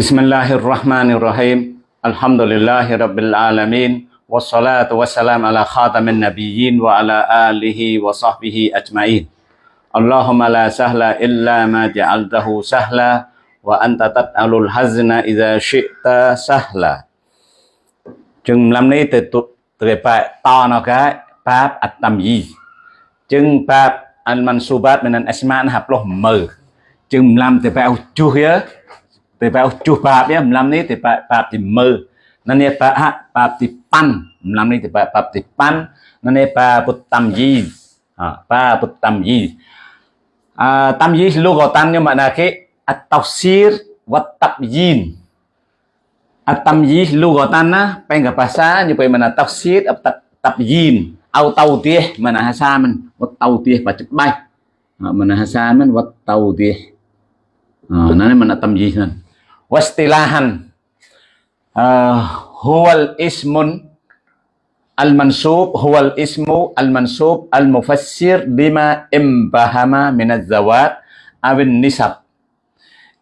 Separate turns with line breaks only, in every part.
بسم الله الرحمن الرحيم الحمد لله رب العالمين والصلاة والسلام على خاتم النبيين وعلى آله وصحبه أجمعين اللهم لا سهل إلا ما جعلته سهلا وأنت تتعل الحزن إذا شئت سهلا جنب لمني تتبع طانك باب التمييي جنب باب المنصوبات من الأسماء نحب له مر جنب لم تتبع tế bào chu bạp ya 15 ni tế bào bạp thì mơ nó nè bà ha bạp thì pan. 15 ni tế bào bạp thì pan. Nó nè bà bút tam di à bà bút tam di à tam di lu gọi tan nhưng mà là cái at tafsir wa tabyin at tamyiz lu gọi na mana tafsir at tabyin au tautih mana hasaman wa tautih pacet bay. Mana hasaman wa tautih mana mana tamyiz wastilahan. Huwal ismun al-mansub huwal ismu al-mansub al-mufassir bima imbahama min az-zawat awin nisab.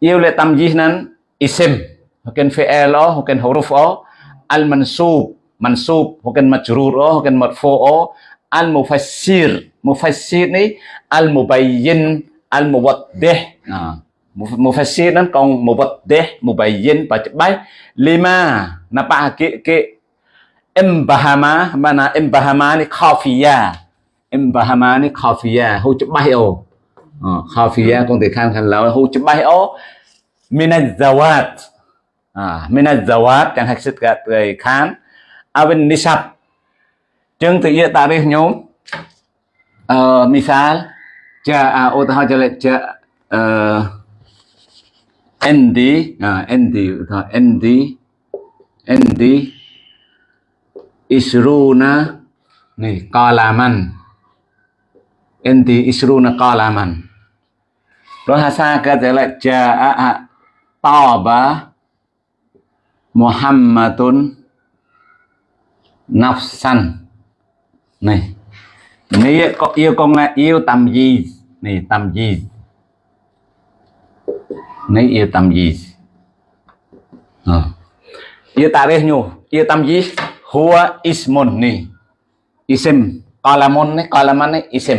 Yêu lệ tamyih nan isim hukin fi'il o hukin huruf o al mansub hukin majrur o hukin marfu o al mufassir ni al mubayyin al muwaddih à, mufassir nó còn muwaddih mubayyin baca baik lima napa ke ke imbahama mana imbahama ni khafiya imbahama ni khafiya hu chụp bay o khafiya con thể khăn khăn là hu chụp bay o minaz zawat à, min zawat chẳng hạch sức gạt người khán avin nisab. Chừng tự nhiên tarikh nhóm uh, misal jaa utaha jale ja uh, endi à endi utaha endi endi isruna nih qalaman endi isruna qalaman bahasa kata jaa taba Muhammadun nafsan. Này nếu yêu con là yêu tầm gì? Này tầm gì này yêu tâm gì? À. yêu ta đây nhu yêu tâm gì? Huwa ismun ni. Isim. Qalamun ni kalaman ni, isim.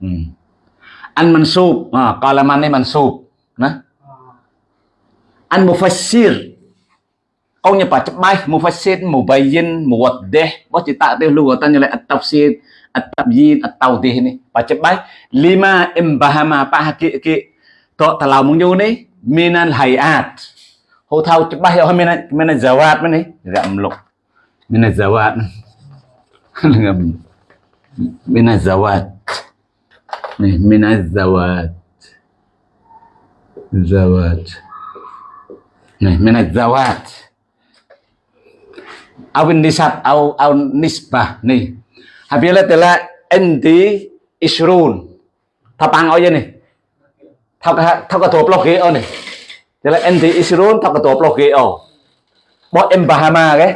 Ừ. Hmm. an mansub ah qalaman ni mansub nah an mufassir. Câu nhập bài chấp bay mufassir, mubayyin, muwaddih. Bos cerita tu ta như là at-tafsir, at-tabyin, at-tawdih ni. Bài chấp bay lima imbahama pa hakiki to talau này, yu ni hay hayat hô thao chấp bay ho mina mina zawat ni gam lục. Mina zawat mina zawat ni mina zawat zawat ni mina zawat awin nisab au au nisbah nih habila telah anti isrun tapang aja nih thọc hạ thọc cả tổ block ghế này. Thế là anti isrun thọc cả tổ block ghế ô bo em bahama cái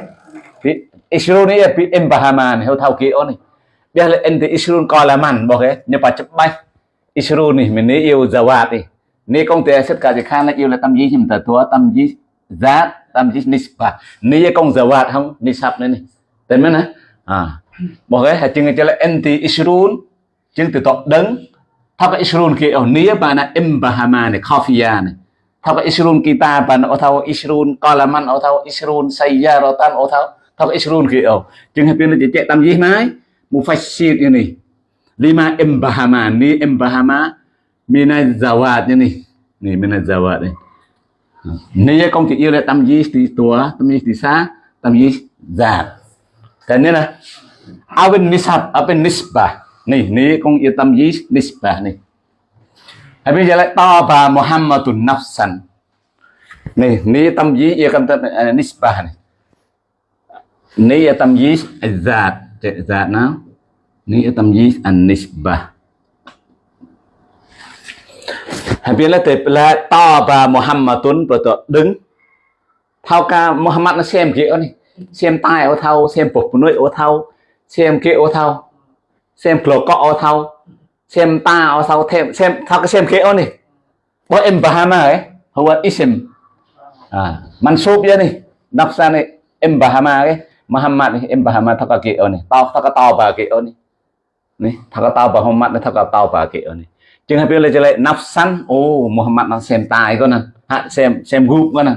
isrun này bị em bahama này thao ghế này. Bây giờ anti isrun coi là mặn bỏ cái nhưng mà chấp bay isrun này mình yêu zawat đi. Ni công ty sẽ cả cái khác là yêu là tâm gì thì mình tự tâm gì giá tâm chỉ nisba ni công zawat không? Nisab này tên mấy nè à. Bỏ cái hạt chừng cái là anti isrun chừng từ tọt đứng thao cái isrun kia ở nia bà na imbahama này khafia này thao cái isrun kita bà na thao isrun qalaman ở thao isrun sayyaratan ở thao. Thao cái isrun kia ở chừng bên pin chỉ chạy tam gì mai mufassir ini lima imbahama ni imbahama mina zawat ini ni mina zawat ini Nia công chỉ yêu là tam gì thì tua, tam gì thì xa, tam gì giảm. Cái này là Awin nisab, awin nisbah này ni con yên tâm gì nisba này. Hay bây giờ lại to bà Muhammadun nafsan. này ni tâm gì yên tâm nisba à, này. Ni yêu tâm gì zat, zat nào. Ni tâm gì an nisbah. Hai bên là tế to và Muhammadun betul đứng thao ca Muhammad nó xem kia này xem tai ô thao xem phục nuôi ô thao xem kia ô thao xem clo cọ ở sau. Xem ta ở sau thêm xem thao cái xem kia này có em Bahama ấy hầu isim ah vậy này nắp nafsan này em bahama ấy, Muhammad này em bahama thaka ở này tao thaka tao ba này này nih thaka tao ba Muhammad nih thaka tao ba ở này chừng hai bên lại nafsan ô Muhammad nó xem tài con nè. Xem xem group con nè.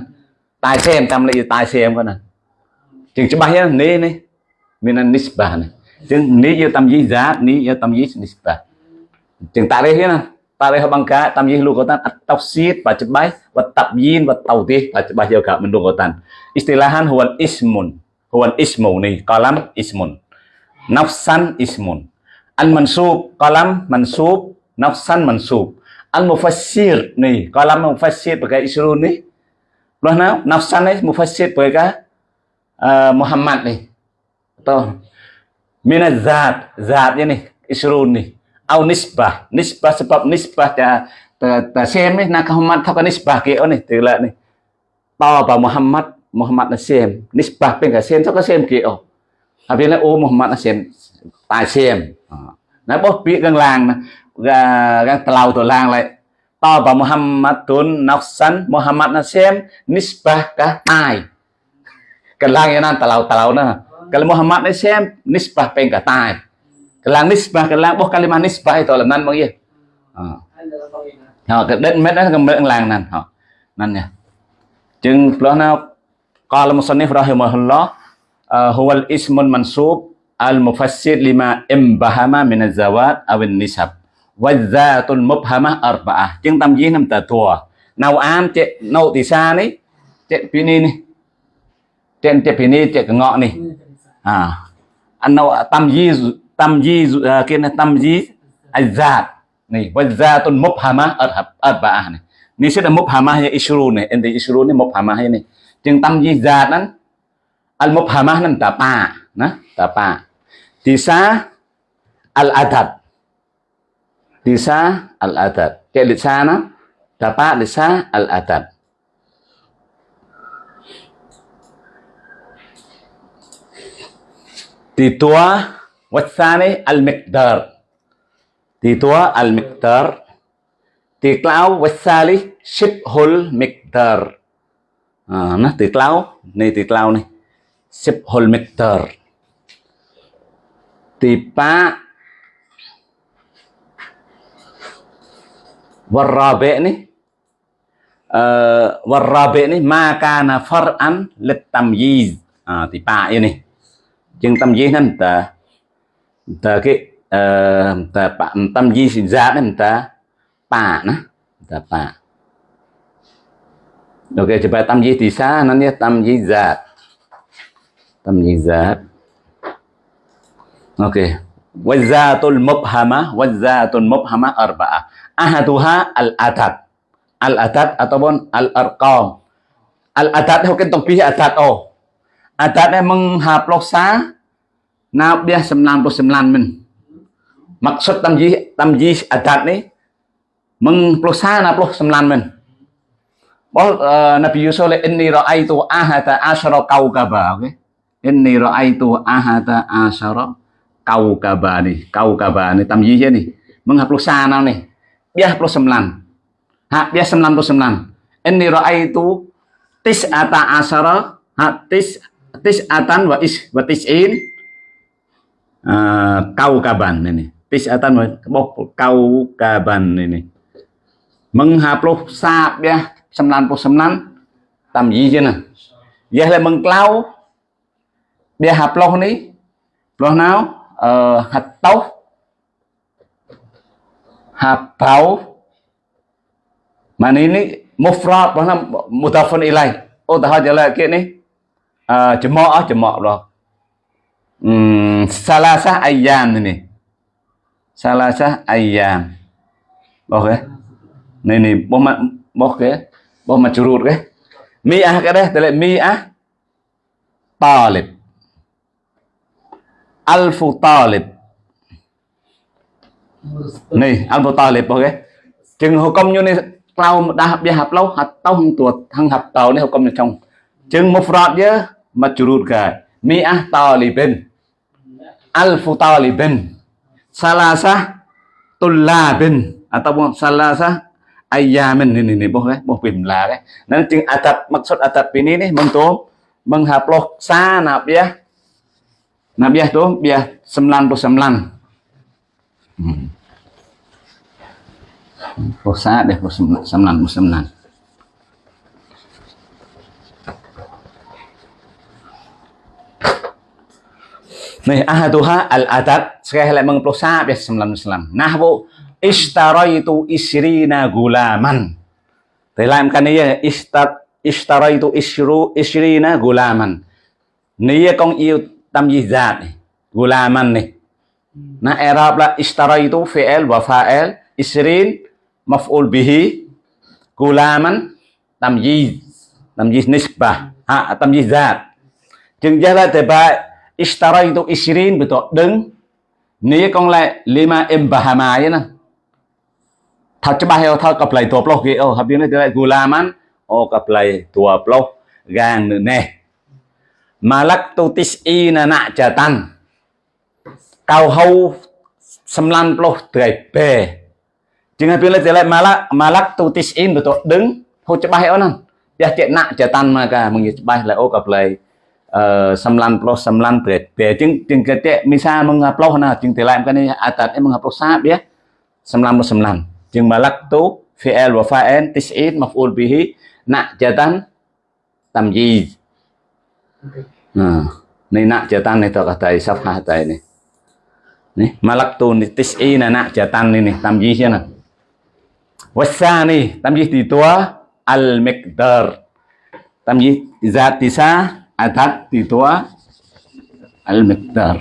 Tài xem tam lại tài xem con nè. Chừng cho này này mình là nisbah này chừng ni yo tam yi zat ni yo tam yi nisbah chừng ta đây thế nè Tarikh bangka tamyiz lughatan at-tafsir baca và chụp bay yêu cả mình baik juga tan. Istilahan huan ismun. huan ismu ní, kalam ismun. Nafsan ismun. Al mansub kalam mansub nafsan mansub. Al mufassir ní, kalam mufassir pakai isrun ní, Loh nào nafsan nih mufassir pakai uh, Muhammad ní, Atau mina zat zat nih isrun nih au nisbah nisbah sebab nisbah ta ta, ta xem ấy na Muhammad thao nisbah kia này từ lại này to vào Muhammad Muhammad là xem nisbah bên cả xem thao xem kia à vì là ô Muhammad là xem tài xem nó pi gang gần làng ga gan tàu tổ làng lại to vào Muhammad tun nafsan Muhammad là xem nisbah cả tài cái làng như nan tàu tàu nữa kalimah Muhammad ni sem nisbah peng katai kelang nisbah kelang boh kalimah nisbah itu làm nan bang ye ha cái đến mét đó cái mét lang nan ha nan nha. Chừng lo nào قال المصنف ờ, ismun mansub al الاسم lima المفسر لما امبهم من الزوات nisab, النسب والذات المبهمه arbaah, chừng tam dí năm tờ thua nào an chị nậu thì sa đấy chị pini này. Trên chị pini chị ngọ này. ah anna tamyiz tamyiz kena tamyiz azat nih wazatun mubhamah arba'ah nih ini sudah mubhamahnya isru nih ente isru nih mubhamah ini yang tamyizat nan al mubhamah nan tapa nah tapa disa al adad disa al adad kayak lisana tapa lisa al adad ទីតួ والثاني المقدار. تيتوا المقدار. تيكلاو والثالث شبه المقدار آه نه تيكلاو ني تيكلاو ني. شبه المقدار تيبا. والرابع ني. آه والرابع ني. ما كان فرعا للتمييز. آه تيبا ini chừng tamyiz nó ta? Ta cái uh, ta bạn tâm di sinh ra đấy ta? Pa na ta pa ok coba tâm di di sa nanti tâm di zat tâm di zat ok. Wazatul mubhama wazatul mubhama arba'ah ahaduha al adad al adad ataupun al arqam al adad itu kan tong adad oh adad yang menghaplosa Nabiah 99 mình maksud tamjih tamjih adat ni mengplosa na ploh 9 mình Bol uh, Nabi Yusuf le inni ra'aitu ahata asyara kaukaba oke? Okay? inni ra'aitu ahata asyara kaukaba nih kaukaba nih tamjih ni. Menghaplosa na nih biah ploh 9 ha biah 99 inni ra'aitu tis'ata asyara ha tis tis'atan wa is wa tis'in. Uh, kaukaban ini. Tis'atan bok kaukaban ini. Menghapus sab ya 99 tamyi chứ nè giờ là mừng clau bia hạp lô ni. Loh nào ờ hạt tấu mana tấu mà ní mufrad đó mutafun ilai. Oh dah jalan trở lại à chấm mọ chấm mọ rồi. Này nè, ayam ok này ayam oke ini ini cái ma boh ke cái mi curut cái đấy tức là mi à talib. Alfu talib.
Này
alfu talib ok, chừng hồ công như này tao đã học học lâu học tao hung tuột thằng học tàu này học công trong chừng một phật chứ mà curut cái mi'ah talibin. Alfu talibin. Salasah tullabin. Ataupun salasah ayamin ni ni boh eh boh pimla eh. Nan jing atat maksud atat ini nih meng tu menghaploh sa nak ya nak ya tu biah 99 hmm. Puasa deh, sembilan, sembilan. Nih, ahaduha al-adad sekali lagi mengeplok sahab ya semalam semalam. Nah bu, istaroy itu isri gulaman. Dalam kan iya istar istaroy itu isru isri gulaman. Nih ya kong iu tamjizat gulaman nih. Nah Arab lah istaroy itu fi'il wa fa'il isrin maf'ul bihi gulaman tamjiz tamjiz nisbah ha tamjizat. Jengjala tebak ba ishtaraitu isrin betul. Đứng nếu con lại lima em bahama vậy nè thật cho ba heo thơ cặp ờ, lại tùa plok kia oh habis này lại gulaman Ô ờ, cặp lại tùa plok gang nữa nè. Malak tu tis i na nạ tis'ina na'jatan kau hau 90 tuổi bè. Jangan pilih lại malak malak tu tis tisin betul. Đứng. Hô cho bay onan. Ya cek nak jatan maka mengis bay lại ô cặp lại plus 9 tret te jeng jeng kete misa mengupload na jeng telaim kan atat e mengupload sab ya 9 plus 9 jeng balak tu fi'il wa fa'in tis'in maf'ul bihi nak jatan tamjiz nah này nạ chờ tăng này tôi thầy sắp hai thầy này. Này malak tu này tis y là nạ chờ tăng này này tam gì chưa nè wasa này tam gì thì tua? Al mekdar tam gì dạ zat tisa adat तितवा अलमिकदार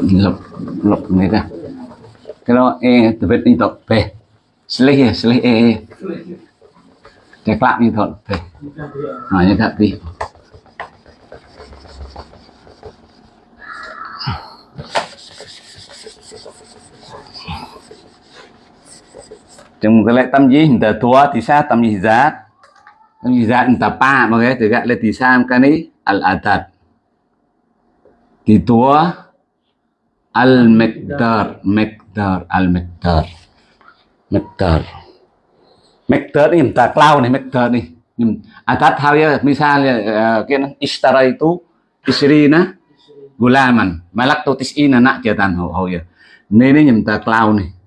lục lục này ra cái đó e từ bên đi tập về slay e slay e e cái clap như ni về nói Trong cái lại tâm gì người tua thì sa tâm gì giá tâm gì giá người ta pa mà cái từ gọi là thì sao ờ, ờ, cái này al adad thì tua al mektar mektar al mektar mektar mektar ini minta klau nih mektar nih. Atat hal ya misalnya kan istara itu isrina gulaman malak tutis ina nak jatan ho ho ya. Ini minta klau nih.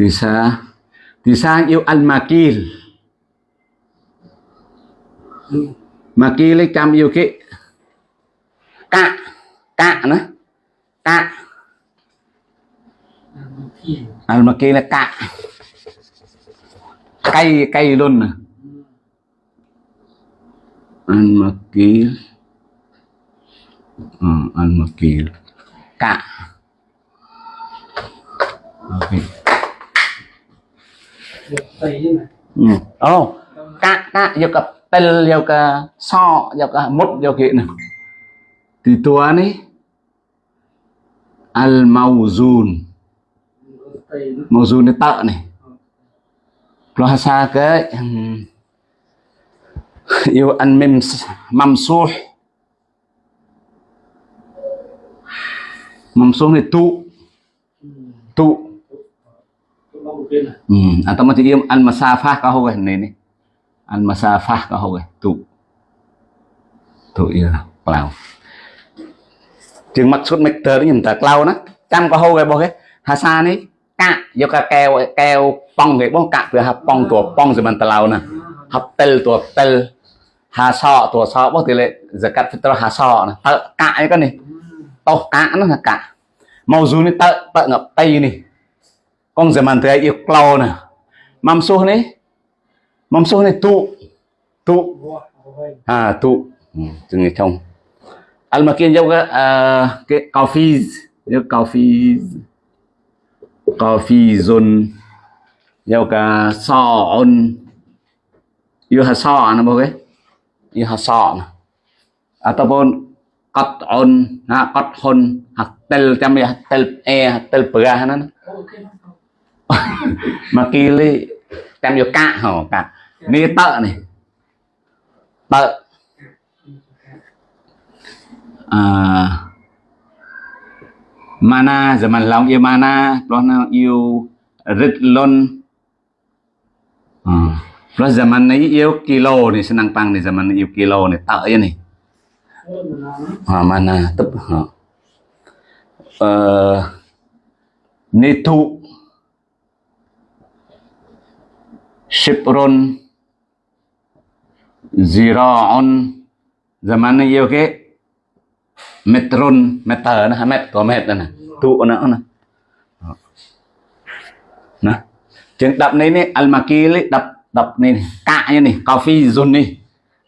Bisa xa yêu al makil. Makil chăm yêu cái cạ cạ nữa cạ.
À,
al makil là cạ. Cay cay luôn nè. Ăn mà ký ờ, ăn mà ký cạ. Okay oh cạ cạ vô cặp tel vô cả so vô cả mút vô kia nè thì tua này al mauzun mauzun này tợ này. Bahasa ke yêu ăn mem mamsuh mamsuh này tu tu hmm. atau macam dia an masafah kau kan ni an masafah kau kan tu tu ya pelau trường mặt suốt mạch tờ nhìn tờ lao nó cam có hô về bò cái hà sa này cạ, vô cả keo keo pong cái bông cạ vừa hấp pong tua pong rồi mình tờ lao nè. Hấp tel tua tel hà sọ tua sọ. Bó tỷ lệ giờ cắt phải tờ hà sọ nè. Tờ cạ cái này tàu cạ nó là cạ. Màu dù này tờ tờ ngập tây này con giờ màn tay yêu clau nè. Mam số này mam số này tụ tụ. À tụ. Ừ, Từng người thông. Al makin jau cái coffee cái coffee coffee zone jau ka so on yêu hà so anh bố cái yêu hà so nè. À, Ataupun cắt on ha à, cắt hon ha tel chăm ya tel e tel bơ, pera nè mà kia li chăm vô cạ hả cả, ni tợ này. Tợ. À, mana zaman lòng yêu mana lo nào yêu rít lon à, giờ zaman này yêu kilo này senang pang này zaman này yêu kilo này tợ này. À, mana tập à. uh, ờ, nitu ziraun zaman này yêu cái metron meter na met có met na tu na na nah chừng đập này này almakili đập đập này cạ như này coffee zone này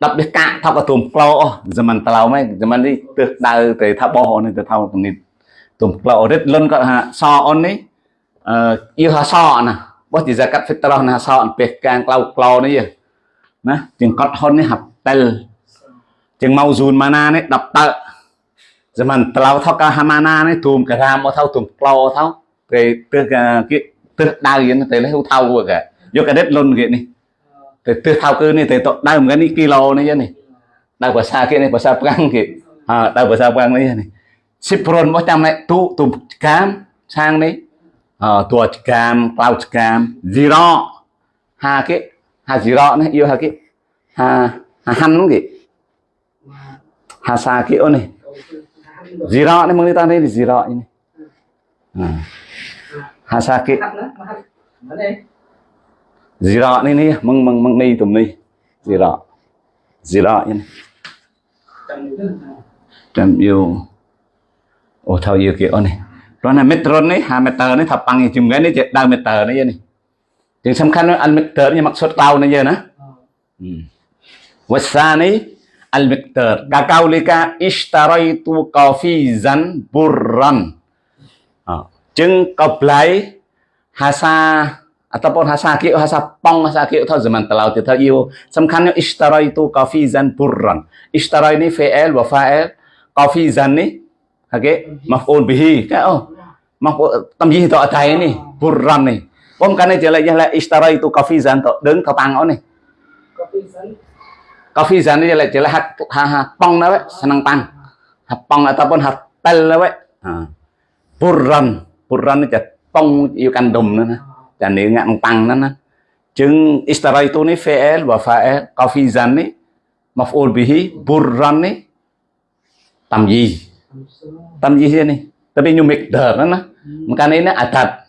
đập biết cạ thao cả tùm clo zaman tao mấy zaman đi từ đầu từ thao bò này từ thao này tùm clo rất lớn có ha so on này yêu ha so nè បោះជាសាកាត់ fitrah ណាសោអំពេះកាងក្លៅក្លោនេះណាជាងកត់ហ៊ុននេះហាប់តែលជាងម៉ៅស៊ូនម៉ាណានេះ10តើសមិនក្លៅថកហាម៉ាណានេះទូមការាមកថៅទូមក្លោថៅគេទើសគេទើសដៅយិនតែលេះថៅគេយកកាដិតលុនគេនេះតែទើសថៅគឺនេះតែតដើមកានេះគីឡូនេះនេះដើមភាសាគេនេះភាសាប្រាំងគេអើដើមភាសាប្រាំងនេះនេះ10%មកតាមណែទូទូកាមឆាងនេះ ờ tua cam cloud cam zero ha cái ha zero này yêu ha cái ha ha han đúng kì ha sa cái này. Zira ni mengenai tadi di zira ini nah. À, hasaki
này.
Này mong mong meng này tụm này, ni zira zira này. Dan yêu. Ô thao yêu kiểu này. rona mét drone này, hà mét tờ này, thập bằng dùm cái này, đau mét tờ này nih. Yang sempurna al miktar nya maksud kau nih ya nah. Hmm. Wasani al miktar. Kakau kafizan burran. Oh. Jeng kau hasa ataupun hasa kiu hasa pong hasa kiu tau zaman telau ya, tau iu. Sempurna ishtaraitu kafizan burran. Ishtarai ini fi'il wafael. Kafizan nih okay maf'ul bihi cái oh maf'ul tamyiz to atai ni burran ni Pom kan ni je la ishtaraitu qafizan to đứng thao tăng ó ni Kafizan ini jelek jelek hat ha ha pong na senang pang. Ha pong ataupun ha tel na ha. Purran, purran itu pong yêu kan dum na. Dan ni ngak pang na. Jeung istara itu ni fi'il wa fa'il kafizan ni maf'ul bihi burran ni tamyiz. Tamyiz ni. Tapi nyu miqdar na. Makanya ini adat.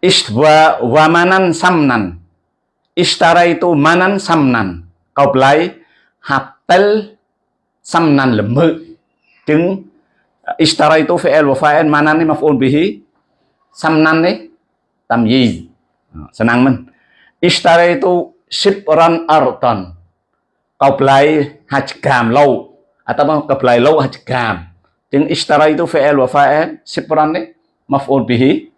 Istwa wa manan samnan. Istara itu manan samnan. Câu lấy hạt tel samnan lemu chứng ishtaraitu fi'il wa fa'il manan ni maf'ul bihi. Samnan ni tamyiz senang men. Ishtaraitu shibran artan câu lấy hạt cam lâu atau câu lấy lâu hạt cam chứng ishtaraitu fi'il wa fa'il shibran ni maf'ul bihi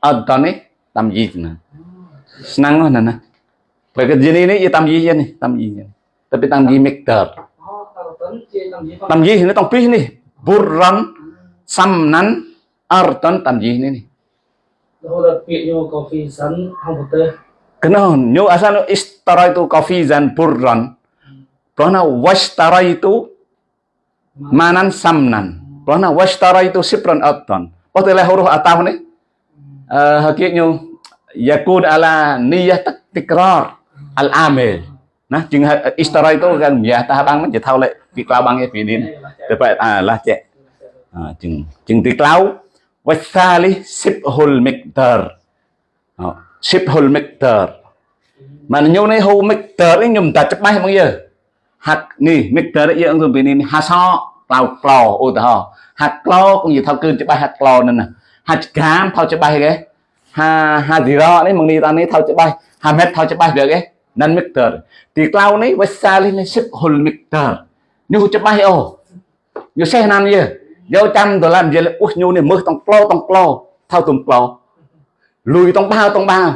artan ni tamyiz senang mana nah Bởi cái gì này ya tamyiz ya nih, tamyiz. Tapi tamyiz miqdar.
Tamyiz
ini tong pih nih. Burran, samnan, artan tamyiz ini nih. Kenapa? Nyo asal istara itu kafizan burran. Karena wastara itu manan samnan. Pernah washtara itu sipran atton. Patulah huruf atau ni. Uh, hakikatnya yakun ala niyah tikrar al amil. Nah, jeng istara itu kan ya tah bang mình thao lại việc lao bang cái din. Dapat à lah cek. À, jeng jeng tiklau wasali sibhul miqdar. Sibhul miqdar. Mà nhiều này hô miqdar ấy nhum ta chấp mai không giờ. ហាត់នេះមេតរយើងទៅពីនេះហាសក្លោក្លោឧទាហរណ៍ហាត់ក្លោនិយាយថាគឺច្បាស់ហាត់ក្លោនឹងណាហាត់កាមថោច្បាស់គេហាហាស៊ីរ៉នេះមកនេះតានេះថោច្បាស់ហាមេតថោច្បាស់លើគេនឹងមេតរទីក្លោនេះវាសាលនេះសិបហុលមេតរនេះច្បាស់អូយកសេះណានយើយកចាំដុល្លារនិយាយអ៊ុសញូនេះមើលតង់ក្លោតង់ក្លោថោទំក្លោលុយតង់បាវតង់បាវ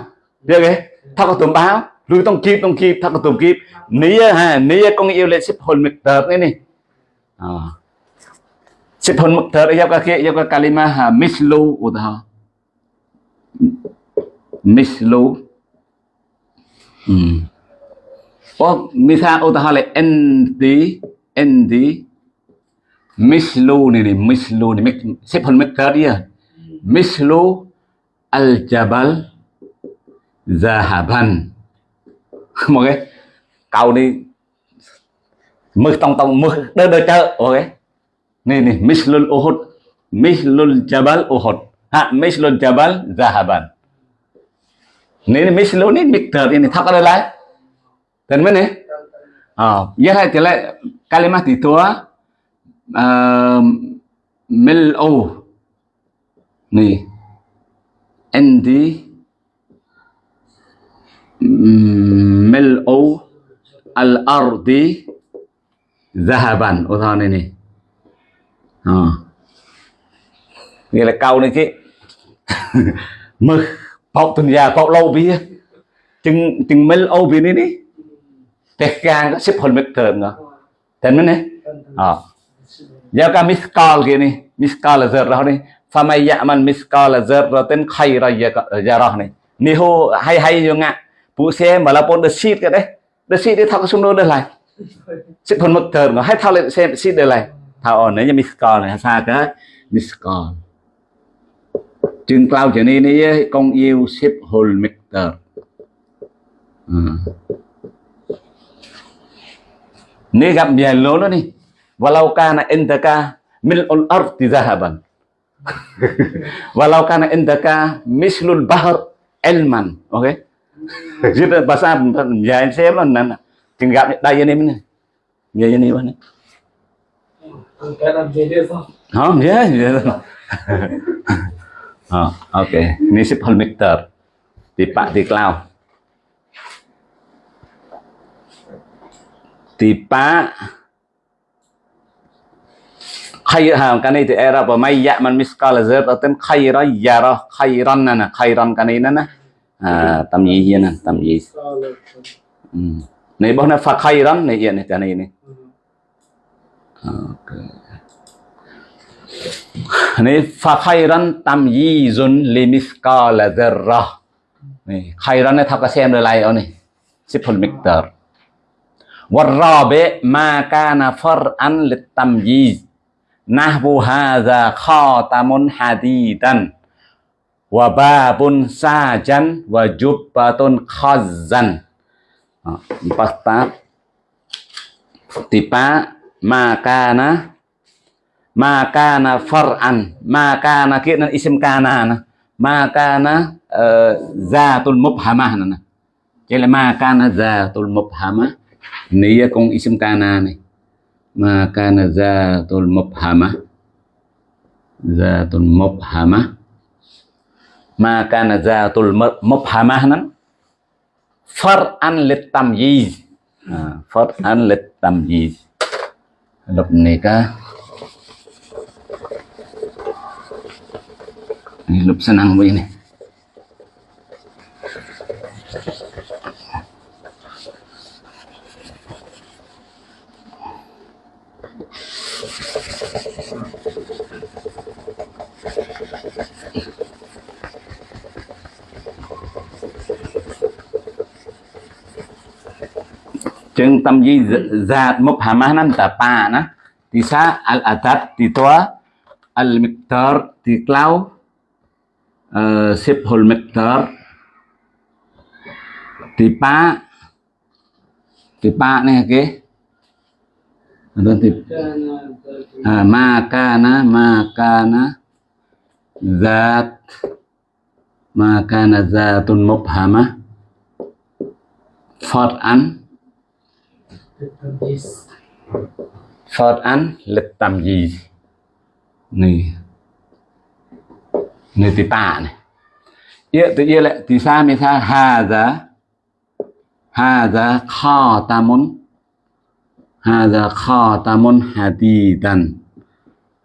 លើគេថោក៏ទំបាវ ô tao kíp clò kíp như thao kíp chấp ha ha gì đó đấy mong đi ta này thao chấp bay ha mét thao chấp bay cái nan miktar ti klau ni wasali ni sip hul miss nyu chấp ô là mislu al jabal zahaban một cái câu đi mực tông tông mực đơ đơ chợ ok này này mislul uhud mislul jabal uhud ha mislul jabal zahaban ini mislu ini miktar ini tak ada lain dan mana oh ya lah jelas kalimat itu uh, mil'u nih عندي mil'u al-ardi zahaban ô thon này này à. nghĩa là câu này chứ. Mực bọc tuần già bọc lâu bia chừng chừng mil ô bia này đi tết gang có xếp hồn mực thường ngờ. Tên mình này
à
giờ cả miskal kia này miskal là giờ đó này famay ya'man miskal zarratin khayra yarah này ni ho hay hay yo xe mà là malapun the xịt ờ, cái đấy. The xịt đi thao cái xung đột đây lại. Sẽ phần một thờ nó hay thao lên xem xịt đây lại. Thao ở nếu như miskal này xa cái miskal chừng cao trở nên ấy con yêu xếp hồn mixer ừ. nếu gặp nhà lớn đó đi. Walau kana intaka mil'ul ardi zahaban walau kana indaka mislul bahr ilman okay? Jadi bahasa ya saya mana tinggal đây anh em này giờ anh em này. Không ya oh, oke okay. ini sip holmikter di pak di cloud di pak khay ha cái này thì era và may dạ man miskal zert ở tên khayra yara dạ khayran nè khayran cái này nè à tầm gì hiền nè tầm gì này bọn nó phật khayran này hiện này cái này này này phật khayran tầm gì zun li miskal zerra này khayran này thắc xem rồi lại ở này siful miktar والرابع ما كان فرعا للتمييز và ba hadza sa hadidan wa ba sajan wa jubbatun khazzan ah, empat tab tipa makana makana far'an makana kia isim kana na makana uh, eh, zatul mubhamah na jadi makana zatul mubhamah ini ya kong isim kana này, ma kana zatul mubhamah zatul mubhamah ma kana zatul mubhamah far'an lit tamyiz. Far'an lit tamyiz. Lúc này cả lúc senang begini chừng tâm gì zat mục hàm mahanan ta pa na. Thì sa al atat thì toa al miktar thì clau ờ, sip hol miktar thì pa thì pa này cái Adon à, vâng, tip.
Ah, à,
makana, makana, zat, makana hàm phật an Phật án lịch tầm gì? Này này tì tả này. Yêu tự yêu lại, tì sao mì sao hà giá. Hà giá kho ta môn. Hà giá kho ta môn hà tì tần.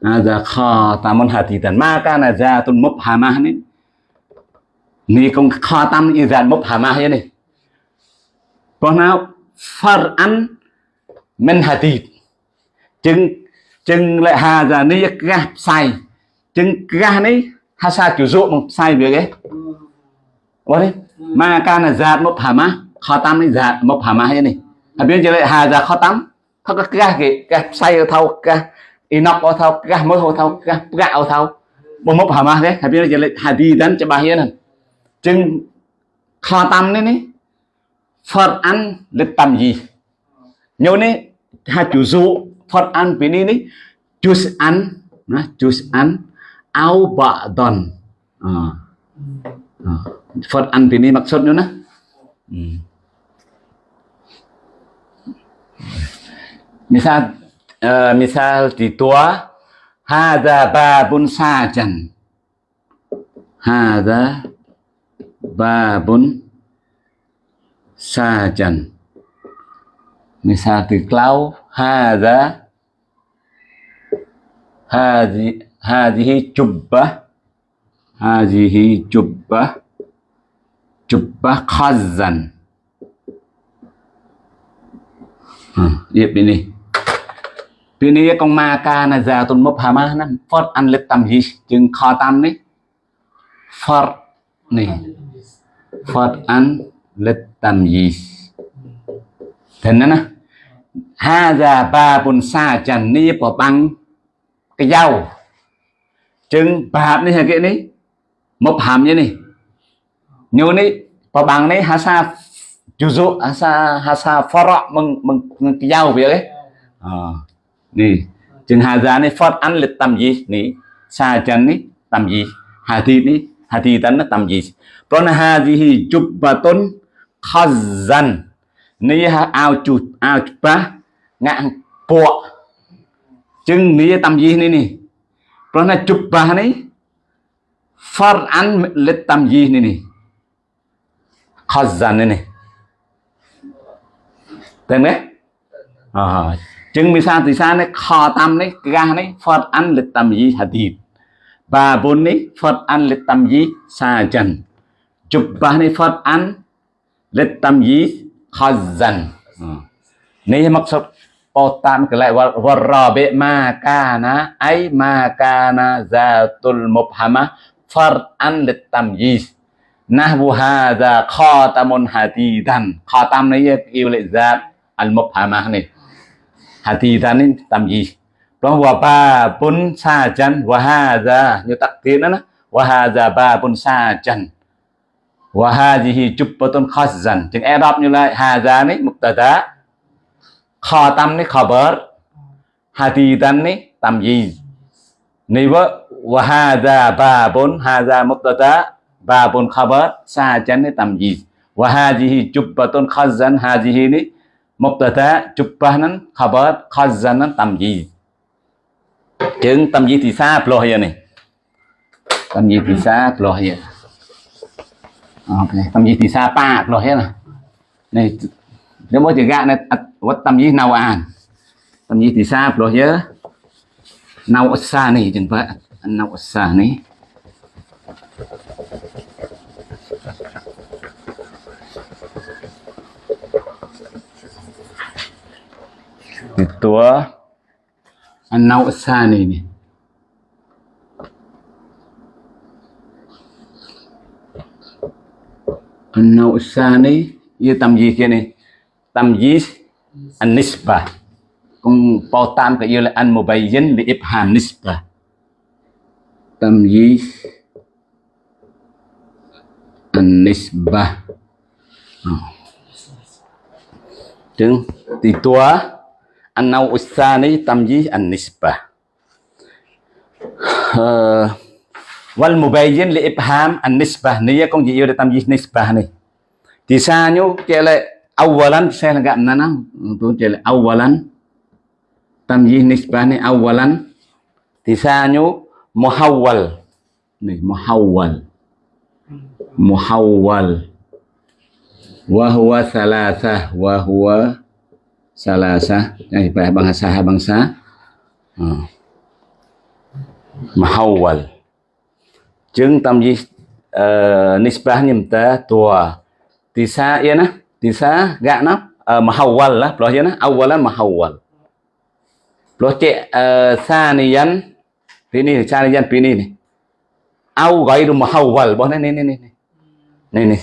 Hà giá kho ta môn hà tì tần. Ma ca là ra tuân mốc hà ma này. Này công kho tâm yêu dàn mốc hà ma này. Còn nào, phật ăn men hà tì chừng chừng lại hà già ni ga sai. Chừng ga này ha sa chủ dụ một sai việc ấy. Vậy đấy, mà ca là giạt một hà má, kho tam này giạt một hà má hay này. Hà biết chưa lại hà già kho tam thao các ga cái ga sai ở thao ga inox ở thao ga mới thau ka gạo à, chưa lại hà đi thế cho bà hadidan này chừng khó tam này này, Phật ăn lịch tầm gì nhiều này ha chú dụ Quran ini ni juz'an nah juz'an au ba'don ah ah Quran ini maksudnya nah Ví misal uh, misal di tua hadza babun sajan hadza babun sajan misal di klau hadza hadhi hadhihi jubbah hadhihi jubbah jubbah khazan hmm, yep ini Vì này con ma ca na già tuần mốc hà ma nó phật ăn lịch tầm gì chừng khó tâm đấy Phật
này
Phật ăn lịch tầm gì thế nữa nè ha già ba bồn xa chẳng ni bỏ băng cái dao chừng bà này hả cái này một hàm như này như này bỏ băng này ha sa chú dụ ha sa ha sa phó rọ mừng mừng cái dao vậy đấy. À ni. Chừng hadza này phót ăn lịch tầm gì? Ni. Sa chân ni tầm gì? Hati ni, hà thị tấn tầm gì? Còn hadhihi tôn khazan នីហៅអោជុះអោច្បាស់ងាក់ពួកចឹងនីតាមយីនេះនេះព្រោះណាជុបបាសនេះ far an lit tam yi នេះនេះ khazan នេះនេះតែមែនអចឹងមីសាទិសានេះខតាមនេះកាសនេះ far an lit tam yi hadid បាបុននេះ far an lit tam yi sajan ជុបបាសនេះ far an lit tam yi khazan នេះមកសុបពោតាមកលៈវរៈបិមាកាណាអៃមាកាណាសាតុលមុបហាម៉ាហ្វារអានលិតតាំយីសណាវហាហ្សាខតាមុនហាទីដានខតាំនេះអ៊ីលិសាតអលមុបហាម៉ានេះហាទីដាននេះតាំយីសព្រោះវបាពុនសាចាន់វហាហ្សាយុតាក់ទីណាណាវហាហ្សាបាពុនសាចាន់ wa hadhihi jubbatun khazan. Chừng Arab như là hadha này mubtada. Khatam này khabar hati tan này, tamyiz. Này vợ và hadha ba pun hadha mubtada. Ba pun khabar sa chan này tamyiz. Wa hadhihi jubbatun khazan hadhihi này mubtada. Chupah nan khabar khazan nan tamyiz. Chừng tamyiz thì xa ploh ya này? Tamyiz thì xa ploh okay. tầm gì thì xa pa rồi hết là này, nếu mỗi tiếng gạ này à, vật tầm gì nào an tầm gì thì xa rồi nhớ nào xa này, chẳng vậy nào xa này. Thì tua. Nào xa này này Anau sani ia tamyiz ini. Tamyiz an-nisbah. Kung pautam ka ia an mubayyin li ibham nisbah. Tamyiz an-nisbah. Chứng ờ. thì tua an-nau usani tamyiz an-nisbah. Uh, ờ. wal mubayyin li ibham an nisbah niya kong ji iyo de tamjih nisbah ni. Tisanyo kele awalan saya enggak nana untuk kele awalan. Tamjih nisbah ni awalan. Tisanyo muhawwal. Nih muhawwal. Muhawwal. Wa huwa salasah wa huwa salasah. Eh bahasa bangsa hmm. Ah. muhawwal. យើងតាមយីអឺនេះស្បះញឹមតាតួទីសាអ៊ីណាទីសាកណាមហវលណាប្លោះយណាអវលមហវលប្លោះជាអឺសានិយានពីនេះសានិយានពីនេះនេះអោហ្កៃរុមហវលរបស់នេះនេះនេះនេះនេះ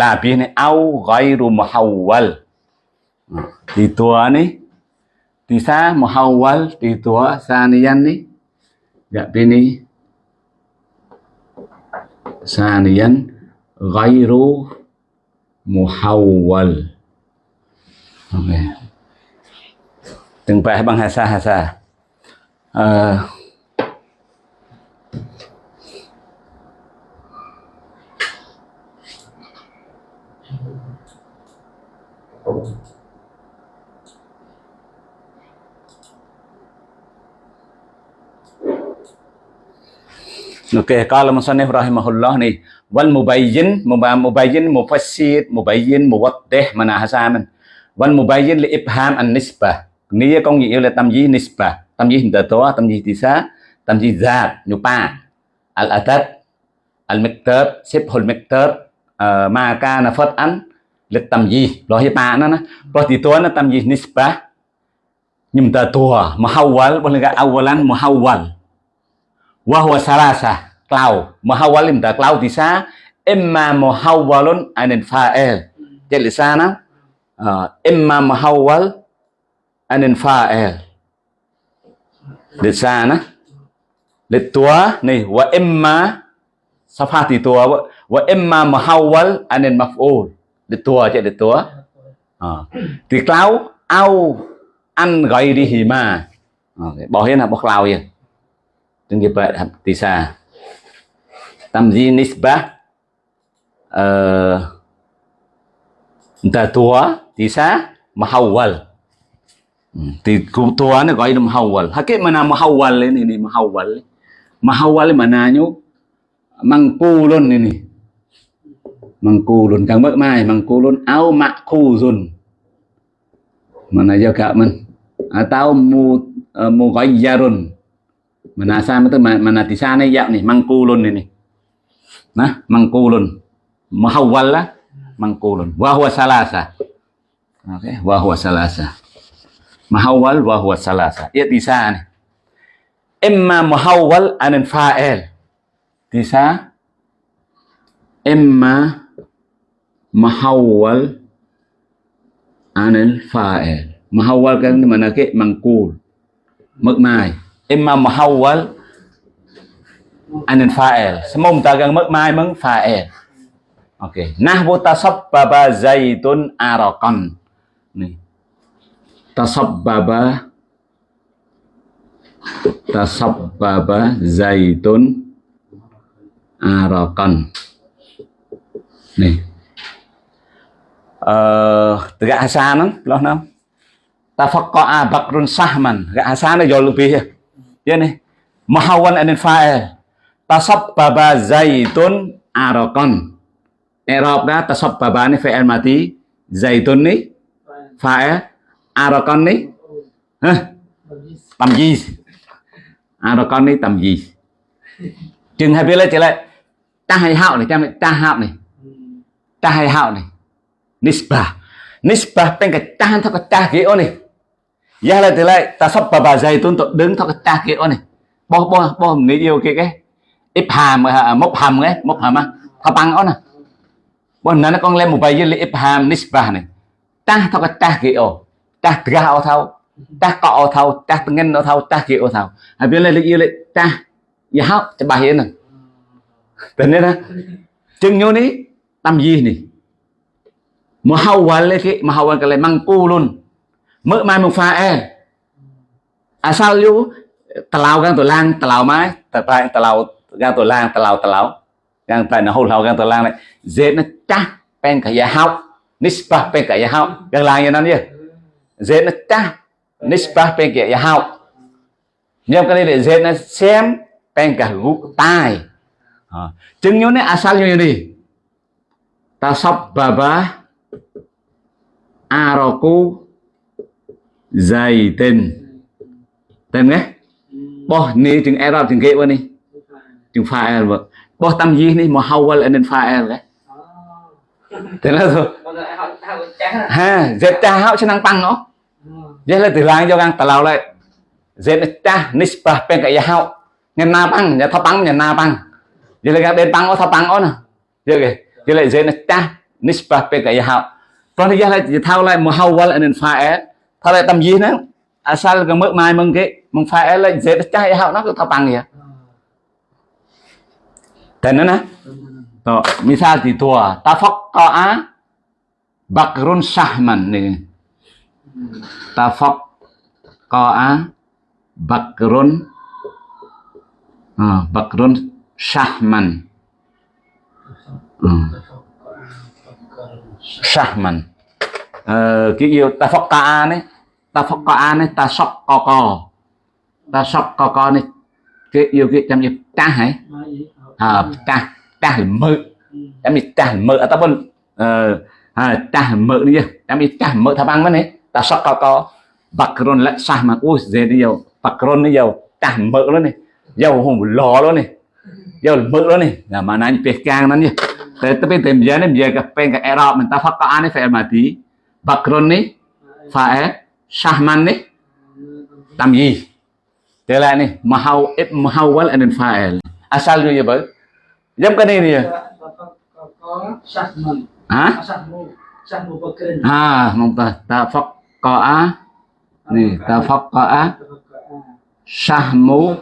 ឡាពីនេះអោហ្កៃរុមហវលទីតួនេះទីសាមហវលទីតួសានិយាននេះកពីនេះ ثانيا غير محول okay. từng bài bằng hasa Thank you. À. Okey, kalau musannif rahimahullah ni. Wal mubayyin mubayyin mufassir mubayyin muwaddih mana hasaman wal mubayyin li ibham an nisbah. Có nghĩa là tâm gì nisbah. Tâm gì hình tố, tâm gì tisa tâm gì zat nyupa al atat al miqdar sibhul miqdar eh, ma kana fat'an li tâm gì lo hi pa nó nó lo thì to nó tâm gì nisbah nhưng ta tua muhawwal boleh enggak awalan muhawwal? Wahwa salasa cloud muhawwalim ta cloud thì sa imma muhawwalun anil fa'il jadi di sana ah, uh, imma muhawwal anil fa'il di sana di tua nih wa imma safati tua wa imma muhawwal anil maf'ul. Di tua jadi tua. Uh, au an ghairihi ma. Bỏ hết là bỏ cloud vậy Chúng Haptisa vậy? Tamzi nisbah uh, Tisa Mahawal thì cụ tua nó gọi là mahawal hakik mana mahawal ini ini mahawal mahawal mana nyu mangkulun ini mangkulun kang mak mai mangkulun au makuzun mana juga man atau mu uh, mughayyarun mana di sana ya nih mangkulun ini. Nah, mangkulun. Muhawwal lah mangkulun. wahwa salasa. Oke, okay. wahwa salasa. Muhawwal wahwa salasa. Ya tisana. Imma muhawwal anin fa'il. Tisa imma muhawwal anil fa'il. Muhawwal kan mana ke mangkul. Mức mai imma muhawwal anil fa'il. Semua tagang mất mai mừng fa'il. Ok nahwu tasabbaba zaitun arakan. Nih. Tasabbaba tasabbaba zaitun arakan. Nih. Uh, tegak hasan loh nam tafaqqa'a bakrun sahman. Gak hasan jauh lebih ya ya nih muhawwal anil fa'il. Tasabbaba zaitun arakan i'rab tasabbaba ni fi'il mati zaitun ni fa'il arakan ni, ha? Tamyiz. Arakan ni tamyiz. Chừng hai biết lấy trở lại, ta hay hạo này cha ta hạo này. Ta hay hạo này. Nisbah. Nisbah bên cái ta thao cái ta kia này. Giá lại từ lại, ta sắp bà bà dày tuân tụ đứng thôi ta kia này. Bo bo bo người yêu kia cái. Ít hàm mốc hàm cái mốc hàm á. Thà bằng đó nè. Bó nó con lên một bài dưới ít hàm nisba này. Ta thôi ta kia Ta ra ô thâu Ta cọ ô thâu Ta ngân ô thâu Ta kia ô thâu Hãy biết lên yêu lại ta. Dạ Giá hóc cho bà hiện nè. Tình nên á Chừng nhô ní, Tâm gì nè mà hao quan Mahawal cái mà hao Mahawal cái lại mang cu luôn mỡ mai một pha e à sao chú tàu gan tổ lang tàu mai. Tàu tay tàu gan tổ lang tàu tàu gan tay nó hồ hậu gan tổ lang này. Dễ nó chắc pen cả nhà học nispa pen cả nhà học gan lang như nó nhỉ? Dễ nó chắc nispa pen cả nhà học nhưng cái này để dễ nó xem pen cả gục tai. Ờ. Chứng như này à, asal như này? Ta sắp baba aroku dày tên. Tên nghe. Bỏ ni chừng era chừng kia vậy ni chừng pha e vậy bỏ tâm gì ni mà hầu vậy nên pha e vậy thế là thôi. Ha, dẹp cha hậu cho năng tăng nó. Dệt là từ lang cho ngang tà lao lại. Dẹp là cha nispa bên cái hậu nhà na băng, nhà thọ băng, nhà na băng. Dệt là cái bên băng nó thọ băng nó nè. Dệt kì dệt là dệt là cha nispa bên cái hậu còn thì dệt là dệt thao lại, mà hầu vậy nên pha e. ថតតាមយីហ្នឹងអាសាលក៏មើលម៉ាយមកគេមកផែលេខ Z ចាស់ឲ្យហៅនោះគឺថាប៉ាំងនេះតែណ៎ណាតោះមីសាទីទួតាហ្វុកកោអាបាក់រុនសាហ្មាន់នេះតាហ្វុកកោអាបាក់រុនអបាក់រុនសាហ្មាន់ Sahman. Ờ, cái yêu ta phọc ta này ta phóc an ấy ta sọc co co. Ta sọc co co này. Cái yêu cái trong nhịp ta hả?
À
ta ta là mơ. Trong nhịp ta mơ. À ta bên ờ, à ta mơ đi. Trong nhịp ta mơ thà băng mà này. Ta sọc co. Co bakron lại sahman ui dễ đi dầu, bakron đi dầu, ta mơ luôn này. Dầu hùng lò luôn này. Dầu mơ luôn này. Là mà nãy biệt càng nó nhỉ. Tapi temja ni dia ke pen ke Arab phải faqa ni fa'il mati này. Phải fa'il syahman ni tamyiz dia lại ni mahau ib muhawwal and fa'il asalnya ya bang jam cái này nè hả? À mong ta ta faqa
ni ta
faqa sahmu.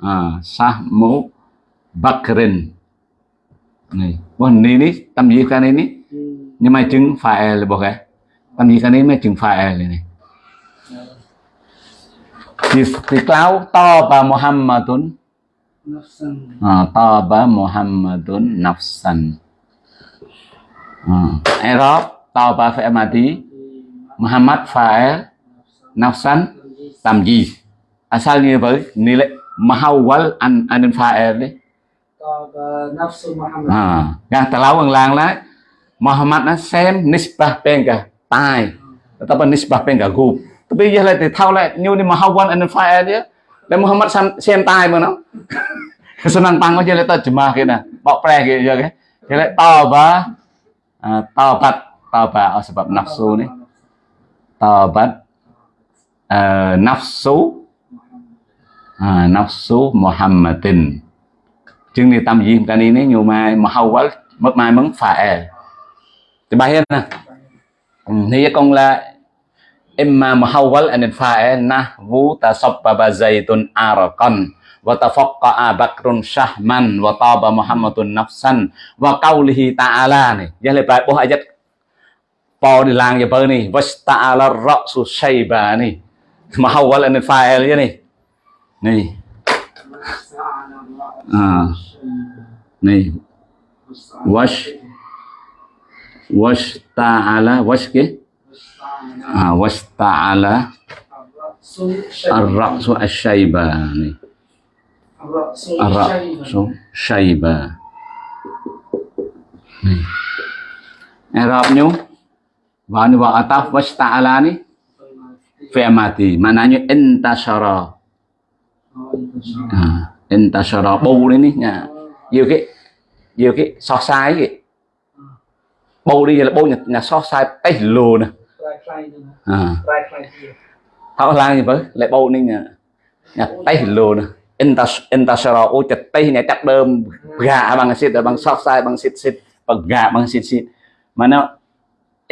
À sahmu bakrin. Này bon ni ni tâm gì cái này ni nhưng mà chứng phải là bộ cái tâm gì cái này mới chứng phải là này thì thì cáo to ba Muhammadun. À, to ba Muhammadun nafsan. À, Arab to ba phải mati
Muhammad
phải nafsan. Tầm gì asal như vậy nilai mahawal an an fa'il đấy
nafsu Muhammad.
à gan ta lau ang lang lá Muhammad nó xem nisbah penga tai. Tapi nisbah penga group bây giờ lại thì thao lại như đi mà anh and fire đấy để Muhammad xem tai mà nó. Senang tang aja lại terjemah kita bok pre gitu ya kan jadi taubat uh, taubat taubat oh, sebab nafsu nih taubat uh, nafsu uh, nafsu Muhammadin. Chương này tâm gì cái này nếu nhiều mai mà hầu quá mất mai mấn phải thì bài hết nè. Thì con là imma muhawwal an fa'il nahwu tasabbaba zaitun arqan wa tafaqqa'a bakrun syahman wa taba muhammadun nafsan wa qawlihi ta'ala giờ lại bài bố ayat di lang ya bơ ni. Wasta'ala ra'su shayba ni. Muhawwal an fa'il ya ni. Ni.
À
này
wash
wash ta'ala. Wash cái
à
wash ta'ala
ar-ra'su
ash-shayba này
ar-ra'su
shayba này Arab nyo và ni wa ataf wash ta'ala ni fi'il mati maknanya intashara. À intashara. Bù đấy nha nhiều cái nhiều cái so sai cái bầu đi là bầu nhà, nhà so sai tay lù nè
ខ្លាំងខ្លាំងហ្នឹងខ្លាំងខ្លាំងជា
អត់ឡើងទេបើលេបោនេះញ៉ាតៃលូណា intas intasara អូចតៃអ្នកចាប់ដើមហ្កាបងសិតបងសោះខ្សែបងសិតសិតបងហ្កាបងសិតសិតម៉ាណោ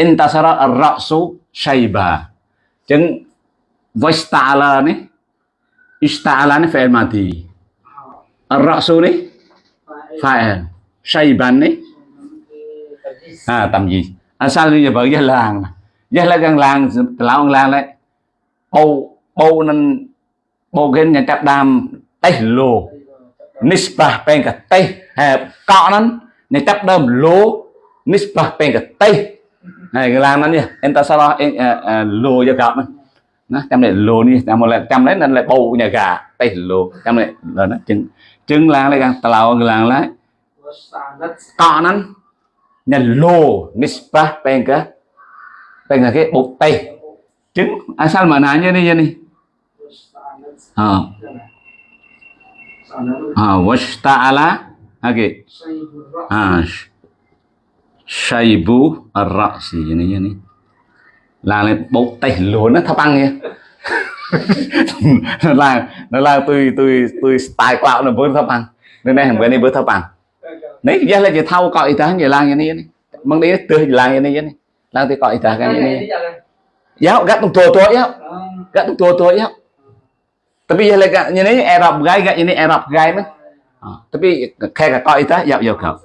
intasara ar-ra'su shayba ចឹង voice ta'ala នេះ ista'ala នេះ fi'il madi ar-ra'su នេះ fa'il shayban នេះ à tầm gì à sao bây giờ vợ gia làng ចេះលើកឡើងឡើងក្លោងឡើងដែរបោបោនឹងបោគេអ្នកចាប់ដាមតេះលោនិស្បាពេងកតេះហើកក់ហ្នឹងអ្នកចាប់ដើមលោនិស្បាពេងកតេះហើយកន្លងហ្នឹងនេះអិនតសរអេលោយកកហ្នឹងណាចាំនេះលោនេះតាមមកចាំនេះនៅបោអ្នកកាតេះលោចាំនេះដល់ហ្នឹងចឹងចឹងឡើងឡើងតឡោកន្លងឡើងកក់ហ្នឹងអ្នកលោនិស្បាពេងក cái bột tay trứng. Asal mana nya nih ya nih à ờ.
Ờ,
à wasta'ala okay
à
shaybu si như này như này. Là lên bột tay lúa nó thấp ăn nha là, nó là tôi tôi tôi tài quạo nó bớt thấp ăn nên này bữa nay bớt thấp ăn nấy, giờ là chỉ thâu ít ta như là như này mang đi tươi là như này như này. Dah kan Kan ini. ini
jalan.
Ya, gak tung tua tua ya.
Ah,
Gak tung tua tua ya. Tapi ya lega ini Arab gai gak ini Arab gai mah. À, tapi kayak kok itu ya ya kau.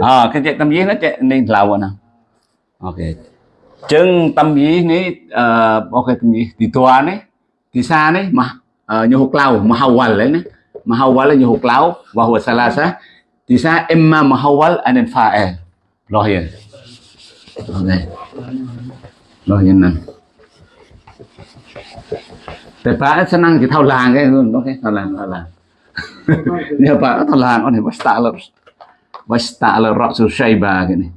À, cái chuyện tâm lý nó chạy nên lâu nè. Ok. Chân tâm lý này ờ ok tâm lý thì tua này thì xa này mà ờ như hộp lâu mà hầu lấy này mà hầu là như hộp lâu và hộp salasa thì xa em mà mà hầu anh nên pha em đây rồi như này แต่ป้าฉันนั่งจะเท่าลางแค่นู้นโอเคเท่าลางเท่าลางเนี่ยป้าเท่าลางอันนี้วัสตาลวัสตาลรักสุชัยบากันนี่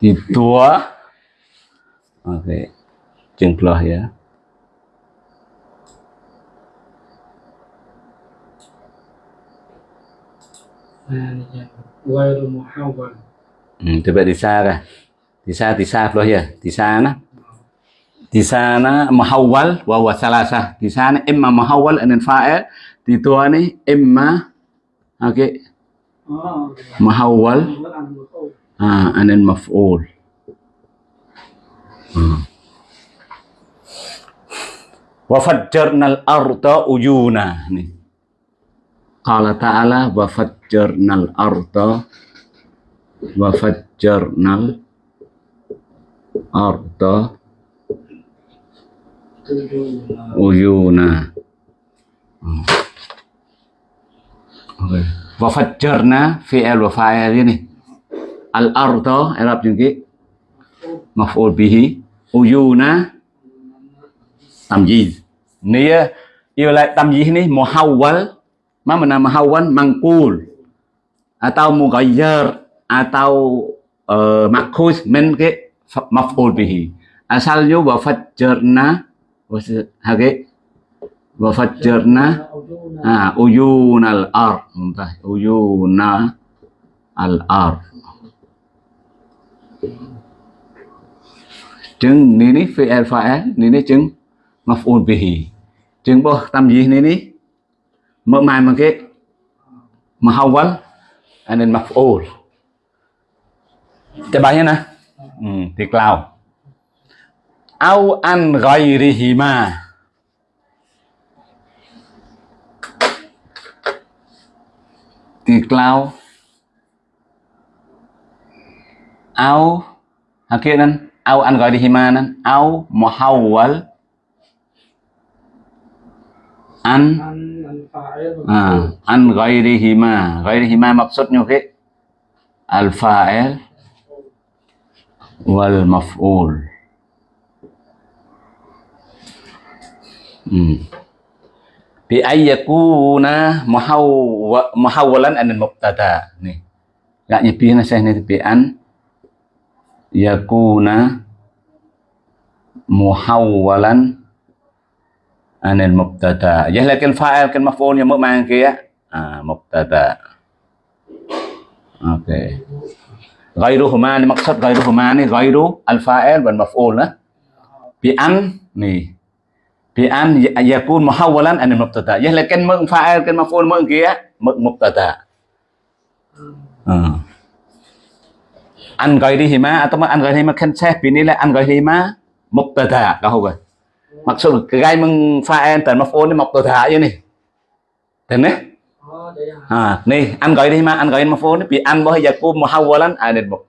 ที่ตัวโอเคจึงพลอยอ่ะ
Wairu muhawwal.
Hmm, tiba di Sarah. Disa sana loh ya. Di sana di sana mahawal wa. Di sana emma mahawal anen fa'il di tuani emma oke okay. muhawwal ah anil maf'ul. Hmm. Wa fajjarnal arda uyuna. Nih. Qala ta'ala wa fajjarnal arda wa fajjarnal arda uyuna. Hmm. Oke. Wa fajjarna fi'il wa fa'il ini. Al arda Arab juga maf'ul bihi uyuna tamyiz. Nia ia lại tamyiz ni muhawwal ma mana muhawwal mangkul atau mughayyar atau uh, makhuz min ke fa- maf'ul bihi. Asalnya wa fajjarna wa hage wa fajjarna
Ah,
uyunal ar. Entah, uyuna al ar. Chừng ni ni fi'il fa'il ni ni chừng maf'ul bihi. Chừng bo tam gì ni ni mở mày mà cái mahawal and then maf'ul. Cái bài nè. Ừ, thì tiệt au an ghayrihima thì lao au hả kia nên au an ghayrihima nên au muhawwal. An.
À
an ghayrihima ghayrihima mập xuất nhiều cái al fa'il. Wal maf'ul hmm. bi ayyakuna muhawwa muhawwalan an mubtada nih. Gak nyepi na saya nih bi an yakuna muhawwalan anil mubtada ya lakin fa'il kan maf'ul yang mang kia ah mubtada oke ghairuhuma ni maksud ghairuhuma ni ghairu al fa'il wal maf'ul nah bi an nih bi an ya- yakun muhawwalan anil mubtada. Ya lakin mang fa'il kan maf'ul mang kia mang mubtada. Ah an ghairihima atau an ghairihima kan saya ini lah an ghairihima mubtada. Kau rồi maksud gai pha en tần maf'ul ni mubtada à, nih an gọi đi mà anh gọi anh mà phô nó bị anh bao giờ cô mà hao lắm à nên một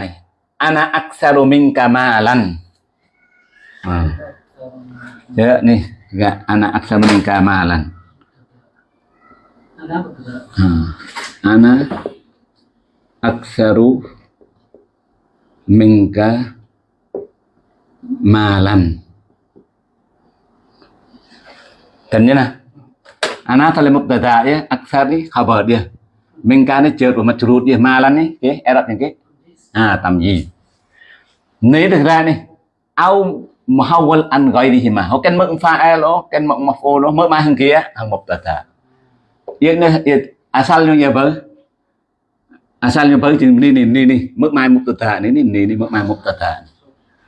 nih. Ana aksaru mingka malan. Hmm. ya nih gak ana aksaru mingka malan. Hmm. ana aksaru minka mà lành. Cần như nào Ana tali mubtada ya aksar ni khabar dia. Minka ni đi, mà majrur dia cái, ni okay những cái. À tầm gì? Nếu được ra ni. Au muhawwal an ghairihi e mà, ho kan mực pha lo kan mực maf'ul lo mực mai hàng kia. Hàng mubtada Yên nè, yên, asal yang ya bal. Asal yang bal chừng ni đi đi đi mức mai mubtada ni này đi đi mức mai mubtada.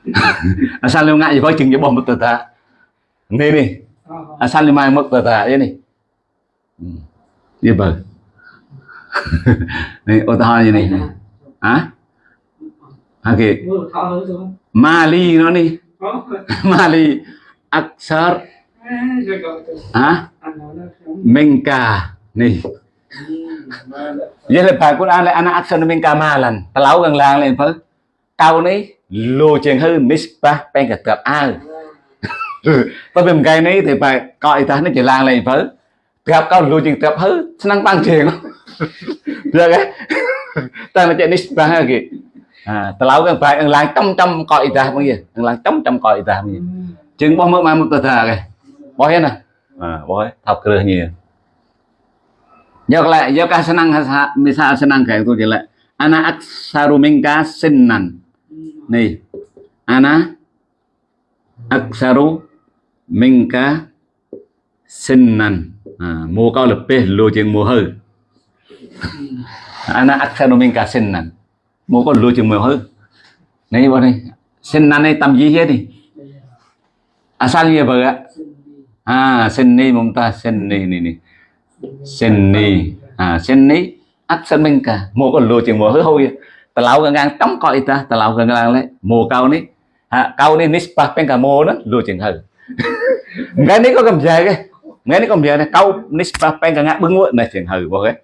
asal yang ngại gì bal chừng ya bom mubtada. Ni ni,
اه
asal yang mai mubtada ya ni. ừ. như vậy này ô tô như này này hả? Ok. Mali nó đi.
Có.
Mali Aksar. À, hả?
Anh.
Menka nih
Ừ, mà lại- Jadi
lepas Quran le anak aksar Menka malan Telau gang lang lên phớ Kau ni Lu chừng hư nisbah pen cả tập ao. Tôi bìm cái này thì phải coi ta nó chỉ lang lên phớ. Gặp kau lu chừng tập hư Senang bang chừng Được cái Ta nó chạy nisbah kì à telau gang phải ang lang trăm trăm coi ta bao nhiêu lang trăm trăm coi ta bao nhiêu Ừ. chừng bao mơ mà một tờ thà kì Bỏ hết nè. À, Bỏ hết. Thọc cơ nhiều Jawab lah, jawab kah senang misal senang kayak itu jelek. Ana aksaru minka sinnan. Nih. Ana aksaru minka sinnan. À, mua cao pe lô chừng mua hư. Ana aksaru minka sinnan. Mua có lô chừng mua hư. Này bọn này. Sinnan này tâm gì hết đi. À sao như vậy ạ? À, sinni mumtaz sinni này ni.
Sinni.
à sinni. Aksaru minka. minh cả mua con lô chừng mua hư hôi coi ta tà lão gần ngang lấy mua cao ní. À cao ní nispa pen cả mua đó. Lùa chừng hừ ngay ní có cầm dài cái ngay có cầm dài này cao nispa pen cả ngang bưng nguội này chừng hừ bao cái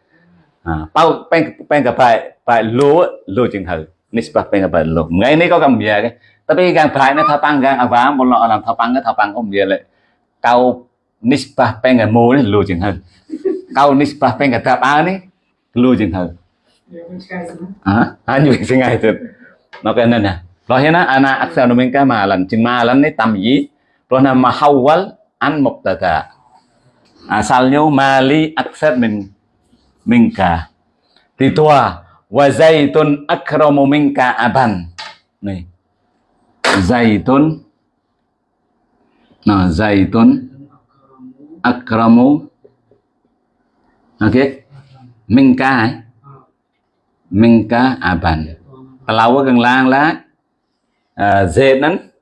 à bao pen pen cả phải phải lùa lùa chừng hừ nispa pen cả phải lùa. Ngay ní có cầm dài cái tapi gang phải nó thao tăng gang à vá một lọ làm thao tăng cái thao tăng không gì lại. Cao nispa pen cả mua đấy lùa chừng hừ kau nisbah pengen kata apa nih lu jeng hal
Điều con trai
rồi. no kan na lo hena ana aksa no mengka malan jeng malan ni tamyi lo na mahawal an mubtada asalnya mali aksar min minka di wa zaitun akramu minka aban. Nih zaitun nah zaitun akramu. Ok. Minka minka aban. Pelawa kang lang la uh, ah, z nan.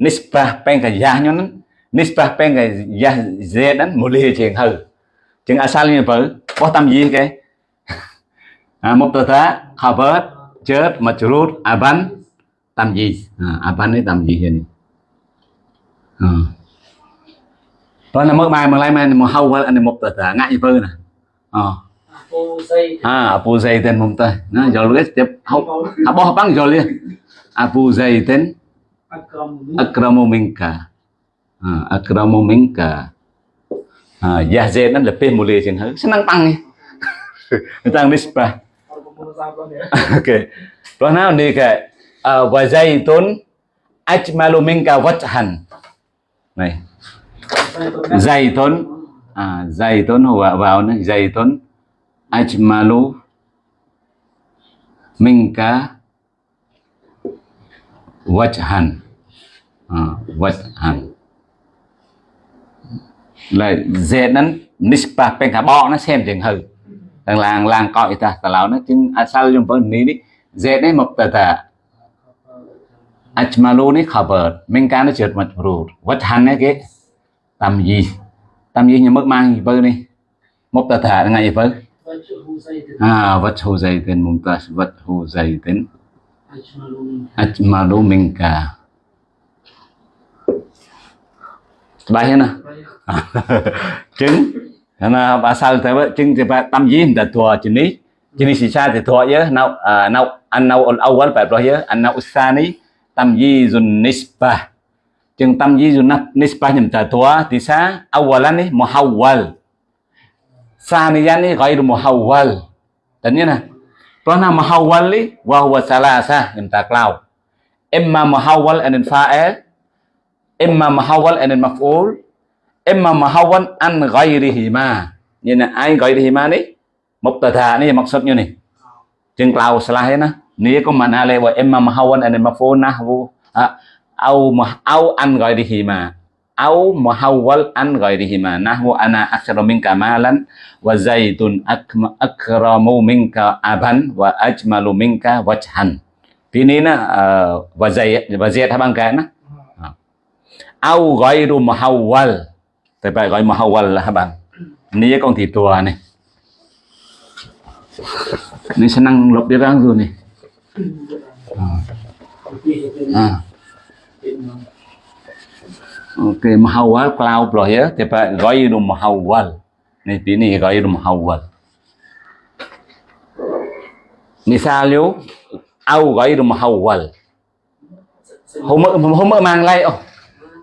Nisbah pen ka yah nyo nan. Nisbah pen ka yah z nan. Muli chừng hư chừng asalnya ah, apa có tâm gì cái à, một tờ mubtada khabar chết jar majrur aban tâm gì à, aban ấy tâm gì hiện à. Đó là mất mai mà lấy mai mà hâu anh một tờ mubtada ngại như vơ nè à. Ah, Abu Zaitin mumtaz. Nah, jual guys tiap abah bang jual dia. Abu
Akram.
akramu minka. Ah, akramu minka. Ah, ya Zaid nan lebih mulia chừng hơn. Senang pang. Tentang nisbah.
Kalau kamu sabar ya.
Okey. Rồi nào ni cái uh, wa zaitun ajmalu minka wajhan. Này,
tuh
zaitun à zaitun vào vào này zaitun ajmalu minka wajhan. À, wajhan. Là dễ nó nispa bên cả bo nó xem chừng hư thằng làng làng coi ta tà lão nó chứng à sao trong phần ní đi. Dễ đấy một tờ tờ. Ajmalu ní khabar minka nó trượt mặt rùt wajhan này cái tâm gì? Tâm gì như mất mang gì bơ đi? Một tờ tờ ngày gì bơ? À vật hồ dày tên mùng ta vật hồ dày tên ajmalu minka bài hết à? à, nè chứng bà sao thế vậy chứng thì bà tâm gì đã thua chỉ ní. Chỉ ní xì xa thì thua nhớ nào à nào anh nào al awal phải rồi nhớ anh nào ní. Tâm gì dun nispa. Chứng tâm gì dun nispa nhầm ta thua. Thì sa awalan ثانيا غير محول តែនេះណាព្រោះណា محول នេះ وهو ثلاثه ខ្ញុំតាក្លោ اما محول ان الفاعل اما محول ان المفعول اما محول عن غيرهما ញ៉ែឯង غيرهما នេះមកតថានេះមកសុទ្ធនេះជាងក្លោឆ្លាស់ឯណានេះក៏មិនណាលេវអ៊ីមម៉ាមហវនអានម៉ាហ្វូណាហូអៅអៅអានហ្គៃរីហ៊ីម៉ា au muhawwal an ghairihima. Nahwu ana aktsaru minka malan wa zaitun akma- akramu minka aban wa ajmalu minka wajhan. Thì ní nó uh, và dày và dẹt hai bằng cái nó au ghairu muhawwal. Thì phải gọi muhawwal là hai bằng Ni con thì tua này. Ni senang lop dia orang tu ni.
Tapi itu À
itu mahawal cloud rồi á, thì phải mahawal. Này tí này mahawal. Misalnya, au gairu mahawal.
Hôm
mơ hôm mơ mang lại, oh.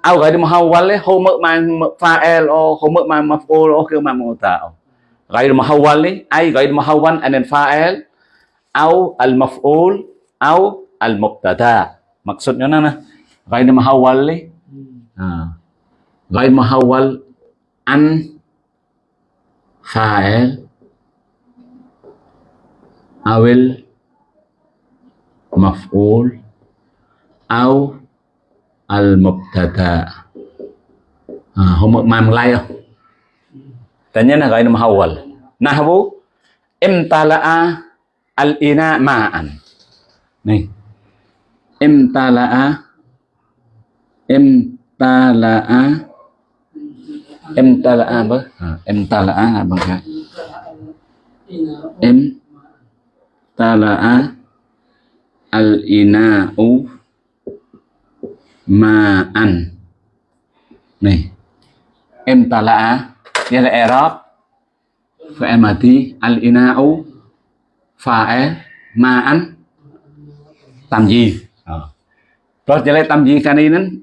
au gairu mahawal ấy, hôm mang fa'il, oh, hôm mơ mang maf'ul, oh, ke mang muta tả. gairu mahawal ấy, ai gairu mahawal, anh em fa'il, au al maf'ul, au al mubtada. Maksudnya nana, gọi là mahawal ấy, غير محول عن فاعل أو المفعول أو المبتدا à, هم ما ملاي tanya na غير محول نحو امتلأ الإناء ماء nih امتلأ امتلأ امتلأ apa? ta là a
em ta là a
với à, em ta là a là bằng cái.
Em
ta là a al ina u ma an này. Em ta là a nghĩa là Arab. Fa emati al ina u fa e ma an
làm
gì đó chỉ là tam à. gì cái này nên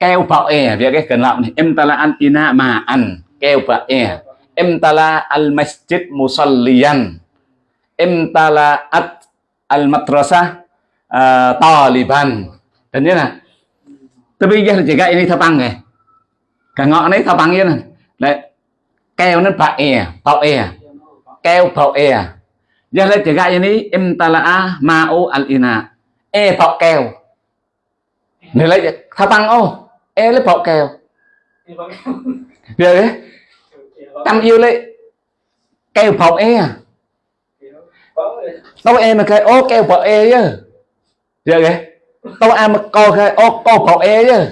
keo bạo e việc cái cần làm này em ta là ăn ina mà ăn keo bạo e em ta là al masjid musalliyan em ta là at al madrasah uh, taliban dan như là tôi bây giờ chỉ cái ini thao băng này cả ngọn đấy thao băng như này lại keo nó bạo e bạo e keo bạo e giờ lại chỉ cái ini em ta là ma o al ina e bạo keo này lại thao băng ô e lấy bọc kèo. Giờ đấy.
Tâm
yêu lấy. Kèo bọc e à? Tao e mà cái ô kèo bọc e chứ. Giờ đấy. Tao ăn mà co cái ô co bọc e chứ.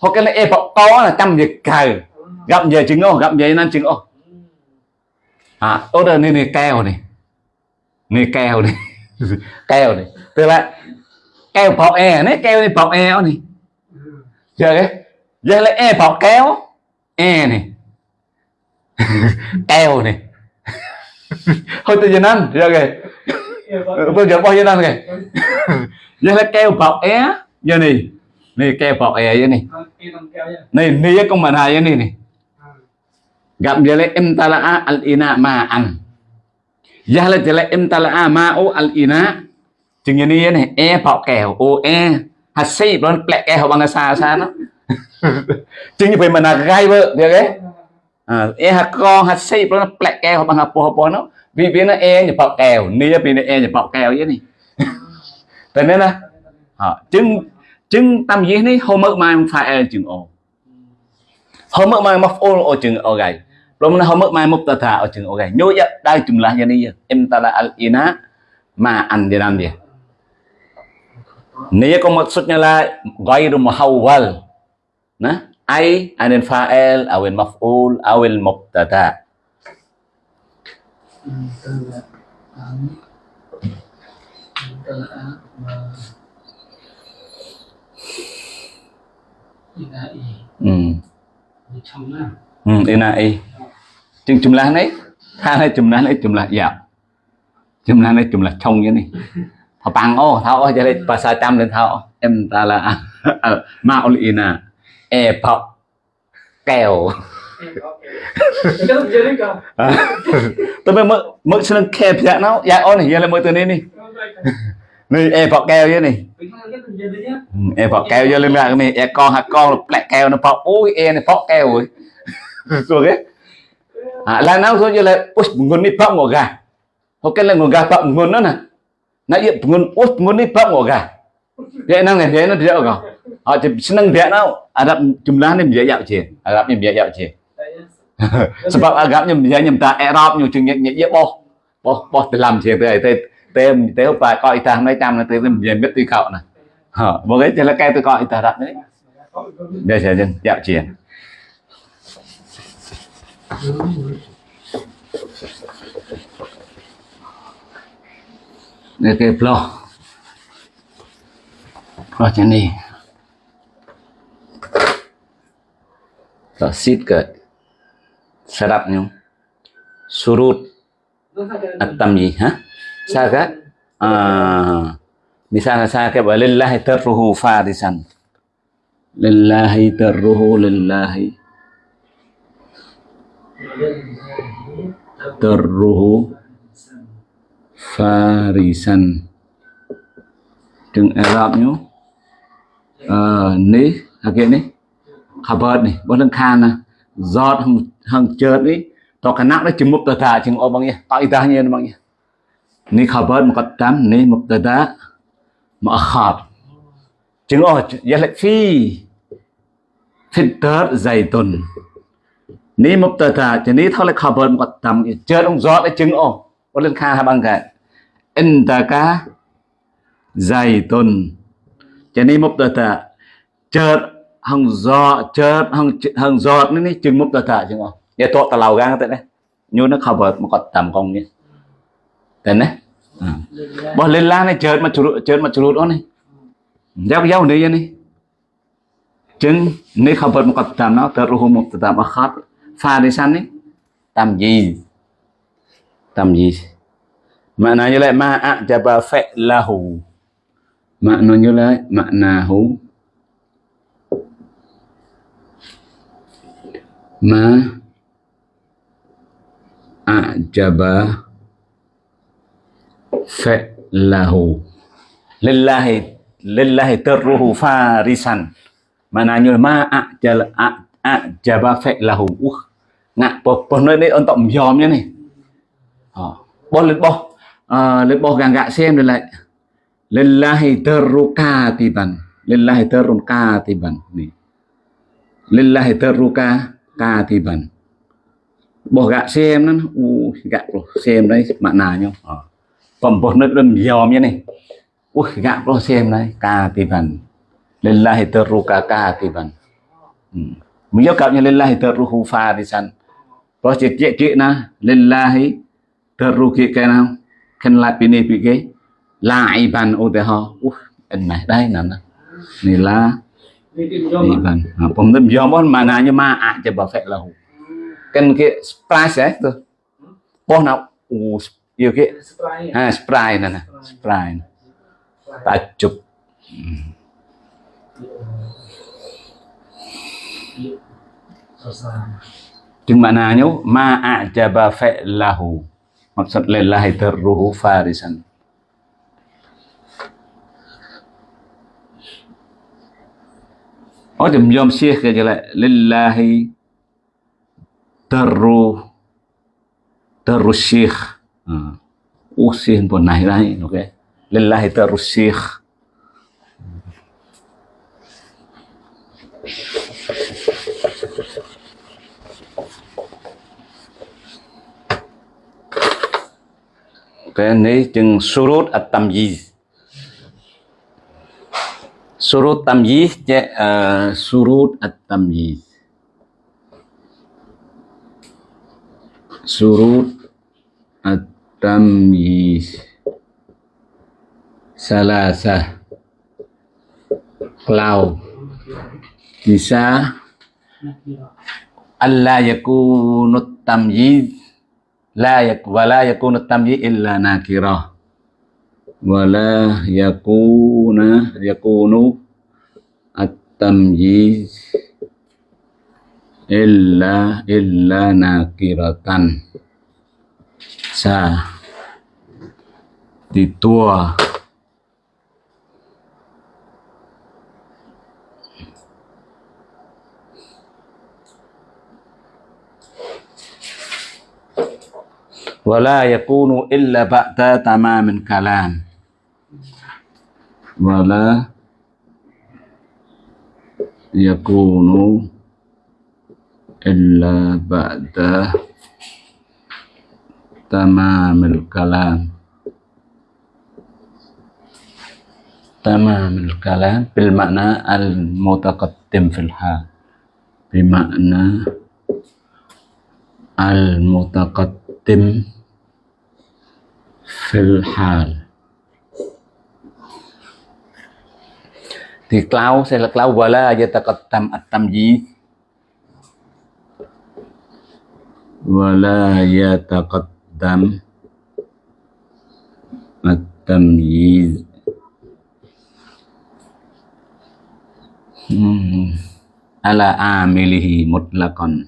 Hoặc cái này e bọc co là trăm việc cài gặp về chứng ô, gặp về nên chứng ô. À ô đây, này này, kèo này. Này, kèo này. Kèo này. Tức là, kèo bọc e này, kèo này bọc e này giờ cái giờ lại e bọc kéo. E này. Keo này. Thôi tôi giờ ăn giờ kìa
tôi giờ bao
nhiêu năm kìa. Giờ lại keo bọc é giờ này. Này keo bọc é giờ này. Này này con mà này này này. Gặp giờ lại em ta là al ina ma ăn giờ lại giờ lại em ta là ma o al ina. Chừng như này này. E bọc kèo o e hạt xây nó lẹ kèo bằng xa xa nó chừng như vậy mà là gai vợ được đấy à e hạt con hạt xây nó lẹ kèo bằng hạt po po nó vì vì nó e nhập bọc kèo ni vì nó e nhập bọc kèo vậy này thế nên là à, chừng chừng tâm gì này hôm mơ mai phải e chừng ô hôm mơ mai mọc ô ô chừng ô gầy rồi mình hôm mơ mai mọc tà thà ô chừng ô gầy nhớ vậy đây chừng là như này em ta là al ina mà ăn đi làm gì Nia kau maksudnya la ghairu muhawwal. Nah, ai anil fa'il awil maf'ul awil mubtada. Hmm. Hmm, inai. Chừng jumlah này, hai jumlah này jumlah ya. Jumlah này jumlah trong như này. Ờ, bằng ô, thao ô, cho nên bahasa trăm lên thao Em ta là ờ, Maulina. E bọc kèo. tôi mới mượn mượn xin kẹp dạ nó. Dạ ô này giờ là mượn từ đây đi. Này e bọc kèo vậy này. E bọc kèo vô lên là này. E con hạt con là lại kèo nó bọc ôi e này bọc kèo rồi. Rồi cái à là nó rồi như là ôi nguồn đi bọc ngồi gà. Ok là ngồi gà ngogah nguồn đó nè. Na iya ngun us ngun ni pak ngogah. Dia nang dia nang dia ngogah. Họ chỉ senang dia nào Arab jumlah ni biaya yak je. Arab ni biaya yak je. Sebab agaknya biaya nyemta Arab nhiều chừng nhẹ nhẹ boh. Boh boh làm je tới tới tới tới phải coi ta nói trăm là tới biaya biết tùy khẩu nè. Hả, một cái thì là cái tôi coi ta đặt đấy. Đây sẽ dân dạo chuyện để cái plo. Plo chân này. Rồi xít cái. Setup nhung. Surut
at-tam
gì hả? Sao à, cái? À, misalnya saya kayak lillahi tarruhu farisan. Lillahi tarruhu lillahi tarruhu farisan chừng Arab nhú ờ ní à kia ní. Khabar ní, bớt lưng khan nè. Giọt hằng hằng chợt ní. To cái nắp nó chừng mục tờ thả chừng ô bằng nhỉ tại ta nhé bằng nhỉ ní khabar muqaddam ní mubtada muakhar chừng ô ya lại phi. Phi tớt fitar zaitun ní thả chừng ní thao lại khabar muqaddam chợt ông giọt lại chừng ô bớt lưng khan hai bằng cái intaka zaitun cho nên mubtada chợt hằng giọt, chợt hằng hằng giọt ní chừng mubtada chừng không? Nhà to ta lau gang tại này nhu nó khabar muqaddam công nhỉ thế này ừ.
bỏ
lên la này, chợt mà chụp chợt mà chụp đó này giao giao này vậy này chừng này còn muqaddam nó taruhu mubtada khát. Pha đi tam này tam gì? Gì? Maknanya lai ma a'jaba fi'lahu maknanya lai maknahu ma a'jaba fa'lahu. Lillahi lillahi tarruhu farisan. Maknanya ma a'jala, a'jaba fa'lahu. Uh ngak po ni untuk đây ni tổng dòm nhé này ờ bo lên bo à, lên bo gàng gạ xem rồi lại. Từ ru ca lillahi tarru katiban lillahi tarru katiban ru ca ca ka katiban bo gạ xem nó u gạ rồi xem đấy bạn nào nhau. Ờ. Còn bo nơi đơn dòm nhé này u gạ rồi xem đấy ru ca ca ka katiban ừ. mình yêu cầu như lillahi tarru sẵn, Rồi chị chị chị na lillahi terru kia cái nào? Khen lại bên này bị cái lại bàn ô tê ho. Ẩn này đây nè này là
đi
bàn. Phòng tâm do món mà mà à chỉ bảo phải là hủ khen kia spray sẽ thôi bao na, u yêu kia à spray nè nè. Spray ta chụp.
Ừ.
Chừng bạn nào nhớ ma ajaba fa lahu Maksud lillahi darruhu farisan. Oh, jom jom syekh ke jala lillahi darru tarru syekh. Ha. Oh, syekh pun naik naik, okey. Lillahi tarru syekh. Cái này chừng surut at tamyiz ờ, surut tamyiz je surut at tamyiz surut at tamyiz salasa cloud. Bisa Allah yakunu tamyiz la yak wala yakunu tamyi illa nakira. Wala yakuna yakunu at-tamyiz illa illa nakiratan. Sa titua ولا يكون إلا بعد تمام الكلام. ولا يكون إلا بعد تمام الكلام. تمام الكلام بالمعنى المتقدم في الحال. بمعنى المتقدم في الحال thì cloud sẽ là cloud wala yataqaddam at-tamyiz wala yataqaddam at-tamyiz Hmm. ala amilihi mutlaqan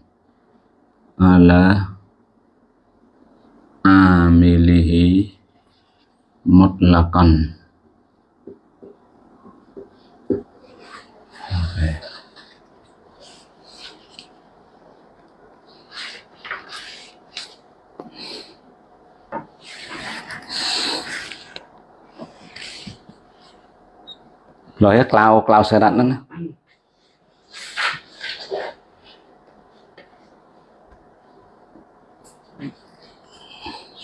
ala amilihi mutlaqan okay. rồi cái cloud cloud sẽ đặt nó nè.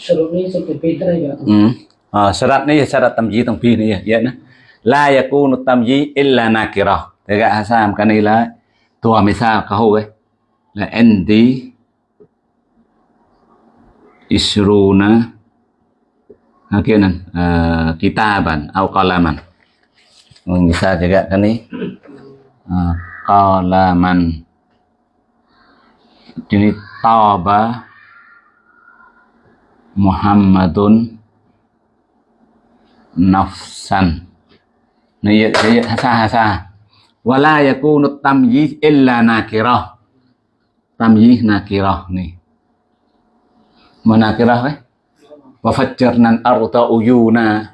Syarat ni seperti Peter ya.
Hmm. À, syarat ni syarat tamji tong pi ni ya na. La yakunu tamji illa nakirah. Thế gạ sao cái này là tua mới sao cái hồ ấy là endi isruna ha kia nè uh, kitaban au qalaman bisa juga kan nih uh, qalaman jadi taba Muhammadun nafsan. Này vậy hasa hasa. Wala yakunu tamyiz illa nakirah. Tamyiz nakirah ni. Mana nakirah eh? Wa fajjarna al-arda uyuna.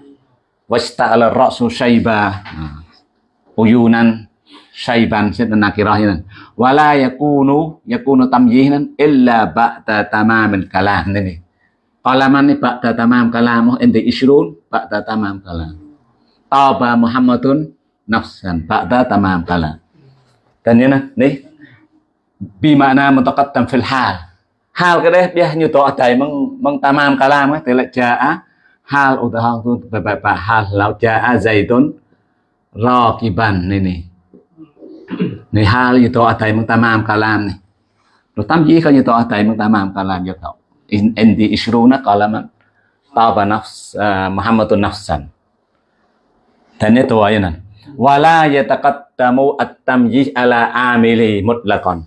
Wasta'ala ar-ra'su shayba. Uyunan, shayban sẽ nakirah như wala yakunu yakunu tamyizan illa ba'da tamamil kalam này qalaman ni ba'da tamam kalam ente ishrun, ba'da tamam kalam taba muhammadun nafsan, ba'da tamam kalam dan như này nih bimana mutaqaddam fil hal. Hal cái đấy biar như tỏ thầy mong mong tamam kalam ấy thì lại jaa hal utahal tu, beberapa hal lau jaa zaidun rakiban này này này hal như tỏ thầy mong tamam kalam này rồi tam gì không như tỏ thầy mong tamam kalam cho cậu in indi ishruna qalaman taba nafs muhammadun nafsan dan itu ayanan wala yataqaddamu at-tamyiz ala amili mutlaqan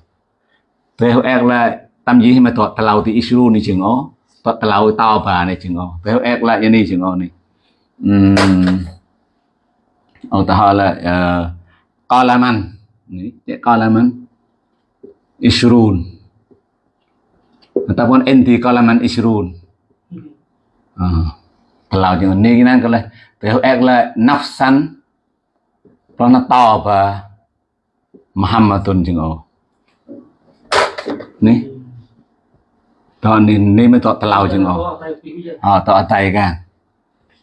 theo er là tâm mà thuật talau thì isu ni chừng ó thuật talau tao bà này chừng ó theo ek là như này chừng ó này ông ta hỏi là qalaman ni, qalaman isrun ataupun enti kalaman isrun ah, kalau chừng này kan kalau tahu là ek là nafsan nó to và Muhammadun jengo ó ni? To ni ni mới to talau chừng ổ à ah, to tay gan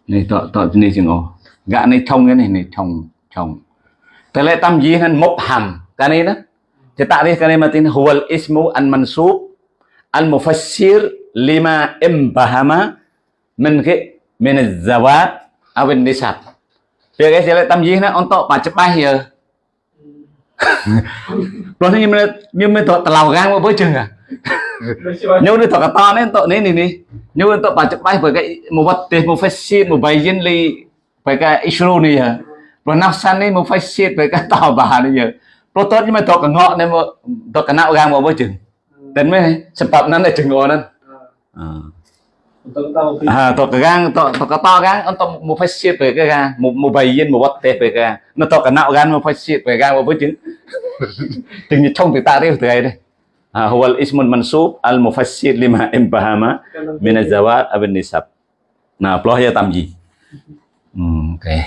ni to to ni chừng ổ ni thông cái này ni thông thông thế lại tâm gì hắn mốc hàm cái này đó thì tại vì cái này mà tin huwal ismu an mansub al mufassir lima imbahama min cái min zawat awin nisab việc cái sẽ lại tâm gì nó on to bà chấp bay giờ rồi nhưng mà nhưng mà tụi tàu gan với chừng à? Nhưng mà tụi cái to nên tụi này này này nhưng mà tụi bà chụp bay với cái một vật tiền một phải xịt một bài dân ly với cái issue này à? Rồi nắp san này một phải xịt với cái tàu bà này giờ rồi tốt nhưng mà tụi cái ngọ này mà tụi cái não gan với chừng đến mới sebab nó là chừng ngọ nên à tụi cái gan tụi tụi cái to gan ông tụi một phải xịt với cái gan một một bài dân một vật tiền với cái nó tụi cái não gan một phải xịt với gan với chừng chừng như trong từ ta đấy từ đây đây à هو الاسم المنصوب المفسر لما انبهم
من
الزواج أو النسب nah ploh ya tamji hmm, oke okay.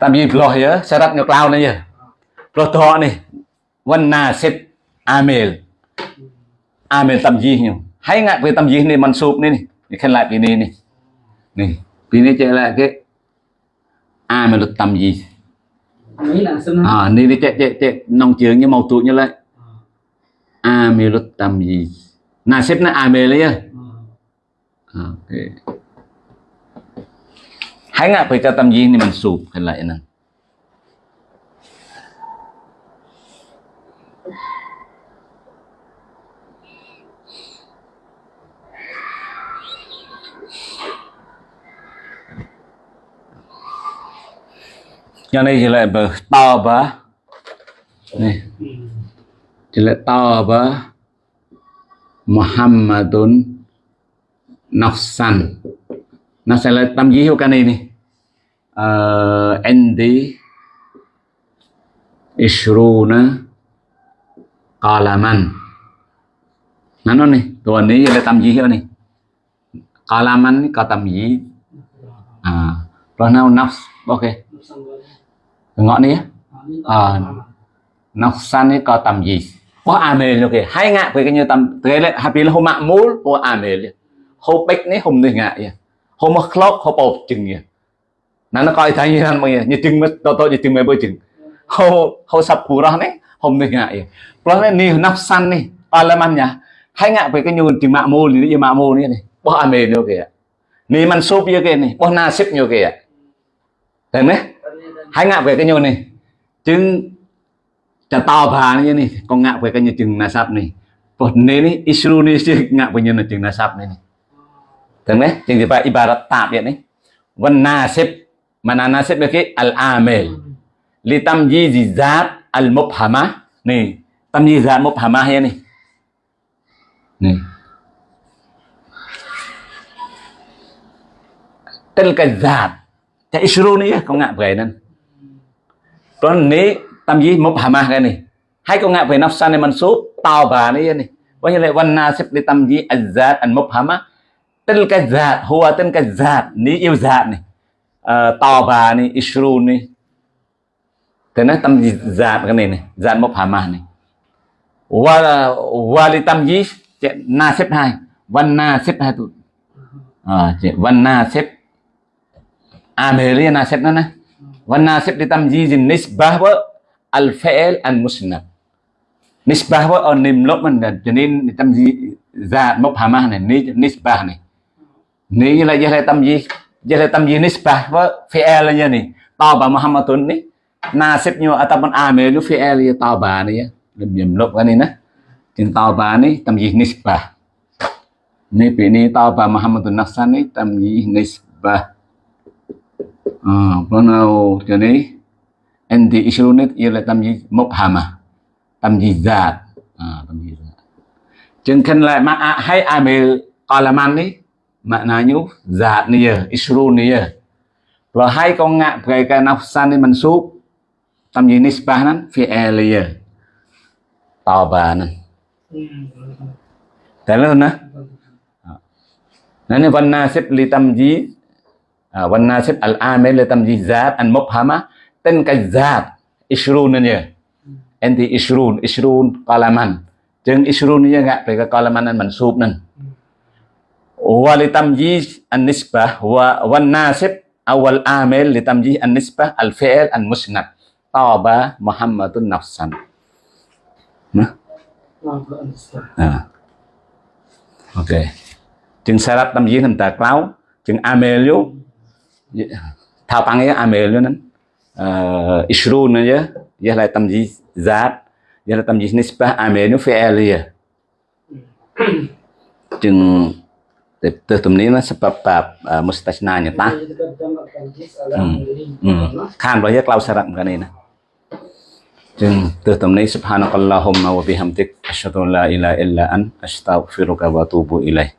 tamji ploh ya syarat nyoklau nih ya ploh toh nih wan nasib amil amil tamji nyu hay ngại về tầm gì này mình sụp này này khen lại vì này này. Này vì này chạy lại cái a mà luật tầm gì
mấy là xem nó
à này đi chạy chạy chạy. Nông trường như màu tụ như lại. A mà luật tầm gì na xếp nó a mê lấy à. À, ok. Hay ngại về cho tầm gì này mình sụp khen lại nè cho nên chỉ lại bờ to bờ này. Chỉ lại to bờ Muhammadun Nafsan. Nó sẽ là tâm dí hữu cái này. Đi uh, Andy Ishruna Qalaman. Nó nó này tuần này là tâm dí hữu này Qalaman có tâm dí. À rồi nào nafs ok ngọn นี้
à ờ,
nafsan ni có tầm gì? Có amel ok hai ngạ với cái như tầm thế là happy là hôm mạng mũ của amel hôm bách này hôm này ngạ vậy hôm mà clock hôm bột chừng vậy nó nó coi thấy như thế này như chừng mất tôi tôi như chừng mấy bữa chừng. Hôm hôm sập phù ra này hôm này ngạ vậy rồi này ni à ni parlaman nhá, hai ngạ với cái như chừng mạng mũ thì như mạng mũ này. Này có nó ok nì man súp như cái này có na xếp như cái thấy ไ hãy ngạp về cái nhau này. Chứng chả tao phá như này. Con ngạp về cái nhau chừng là này. Bột nên ấy isru này chứ ngạp về nhau là chừng là sạp này thường đấy, chừng thì phải ibarat tạp vậy đấy. Văn na xếp mà na na xếp được cái al amel li tâm di di zat al mubhama này tâm di zat mubhama hay này? Này. Tên là cái zat. Cái isru này không ngạp về nên. Tuan ni tam gì một hama cái này? Hai con ngạ về năm sanh em ăn số tao bà này này? Bao nhiêu lại văn xếp đi tam gì azat an một hama tên cái zat hùa tên cái zat ni yêu zat này. À, ờ, tao bà này ishru này. Thế nó tam gì zat cái này này zat một hama này. Wa wa đi tam gì na xếp hai. Văn xếp hai tụ à văn nasib Amelia xếp à, nữa nè. والناسب لتمييز النسبة والفعل المسند نسبة والنملو من جنين تمييز ذات مبهمة này نسبة này ní là giờ là tamyiz giờ là tamyiz nisbah với fi'il là như này tao bà Muhammadun ní nasib nyo ataupun amil itu fi'il ya tao bà này lebih jemlok kan ini Jin tao bà ní tamyiz nisbah ní bị ní tao bà Muhammadun nafsan ní tamyiz nisbah à, bắt đầu cho nên anh thì isrunit ia là tâm gì mubhama tâm gì zat à, tâm gì zat chừng khen lại mà à, hay amil qalaman ni nhú zat này giờ isrun này giờ rồi hai con ngạ cái cái nafsan mình mansub tâm gì nisbah nan fi'il ya tabanan Thế luôn nè Nên văn nasib li văn nasib al amil li tâm gì zat an mubhama. Tên cái zat isrun này nhỉ? Enti isrun isrun qalaman. Chừng isrun ni ngạ? Về cái qalaman nan mansub nan wa li tamyiz an nisbah wa wan nasib awal amil li tamyiz an nisbah al fi'l an musnad. Taba muhammadun nafsan. Nah à. ok. Chừng syarat tamyiz nam ta klau chừng amil yo thao tăng ấy amil yo nan uh, isrun ya ya la tamyiz zat ya la tamyiz nisbah amil yo fi'l ya chừng từ, từ tụm นี้ nó sebab bab uh, mustasnanya ta
hmm. hmm.
khan bahaya klau syarat kan ini chừng từ tụm นี้ subhanakallahumma wa bihamdik asyhadu an la ilaha illa an astaghfiruka wa atubu ilaik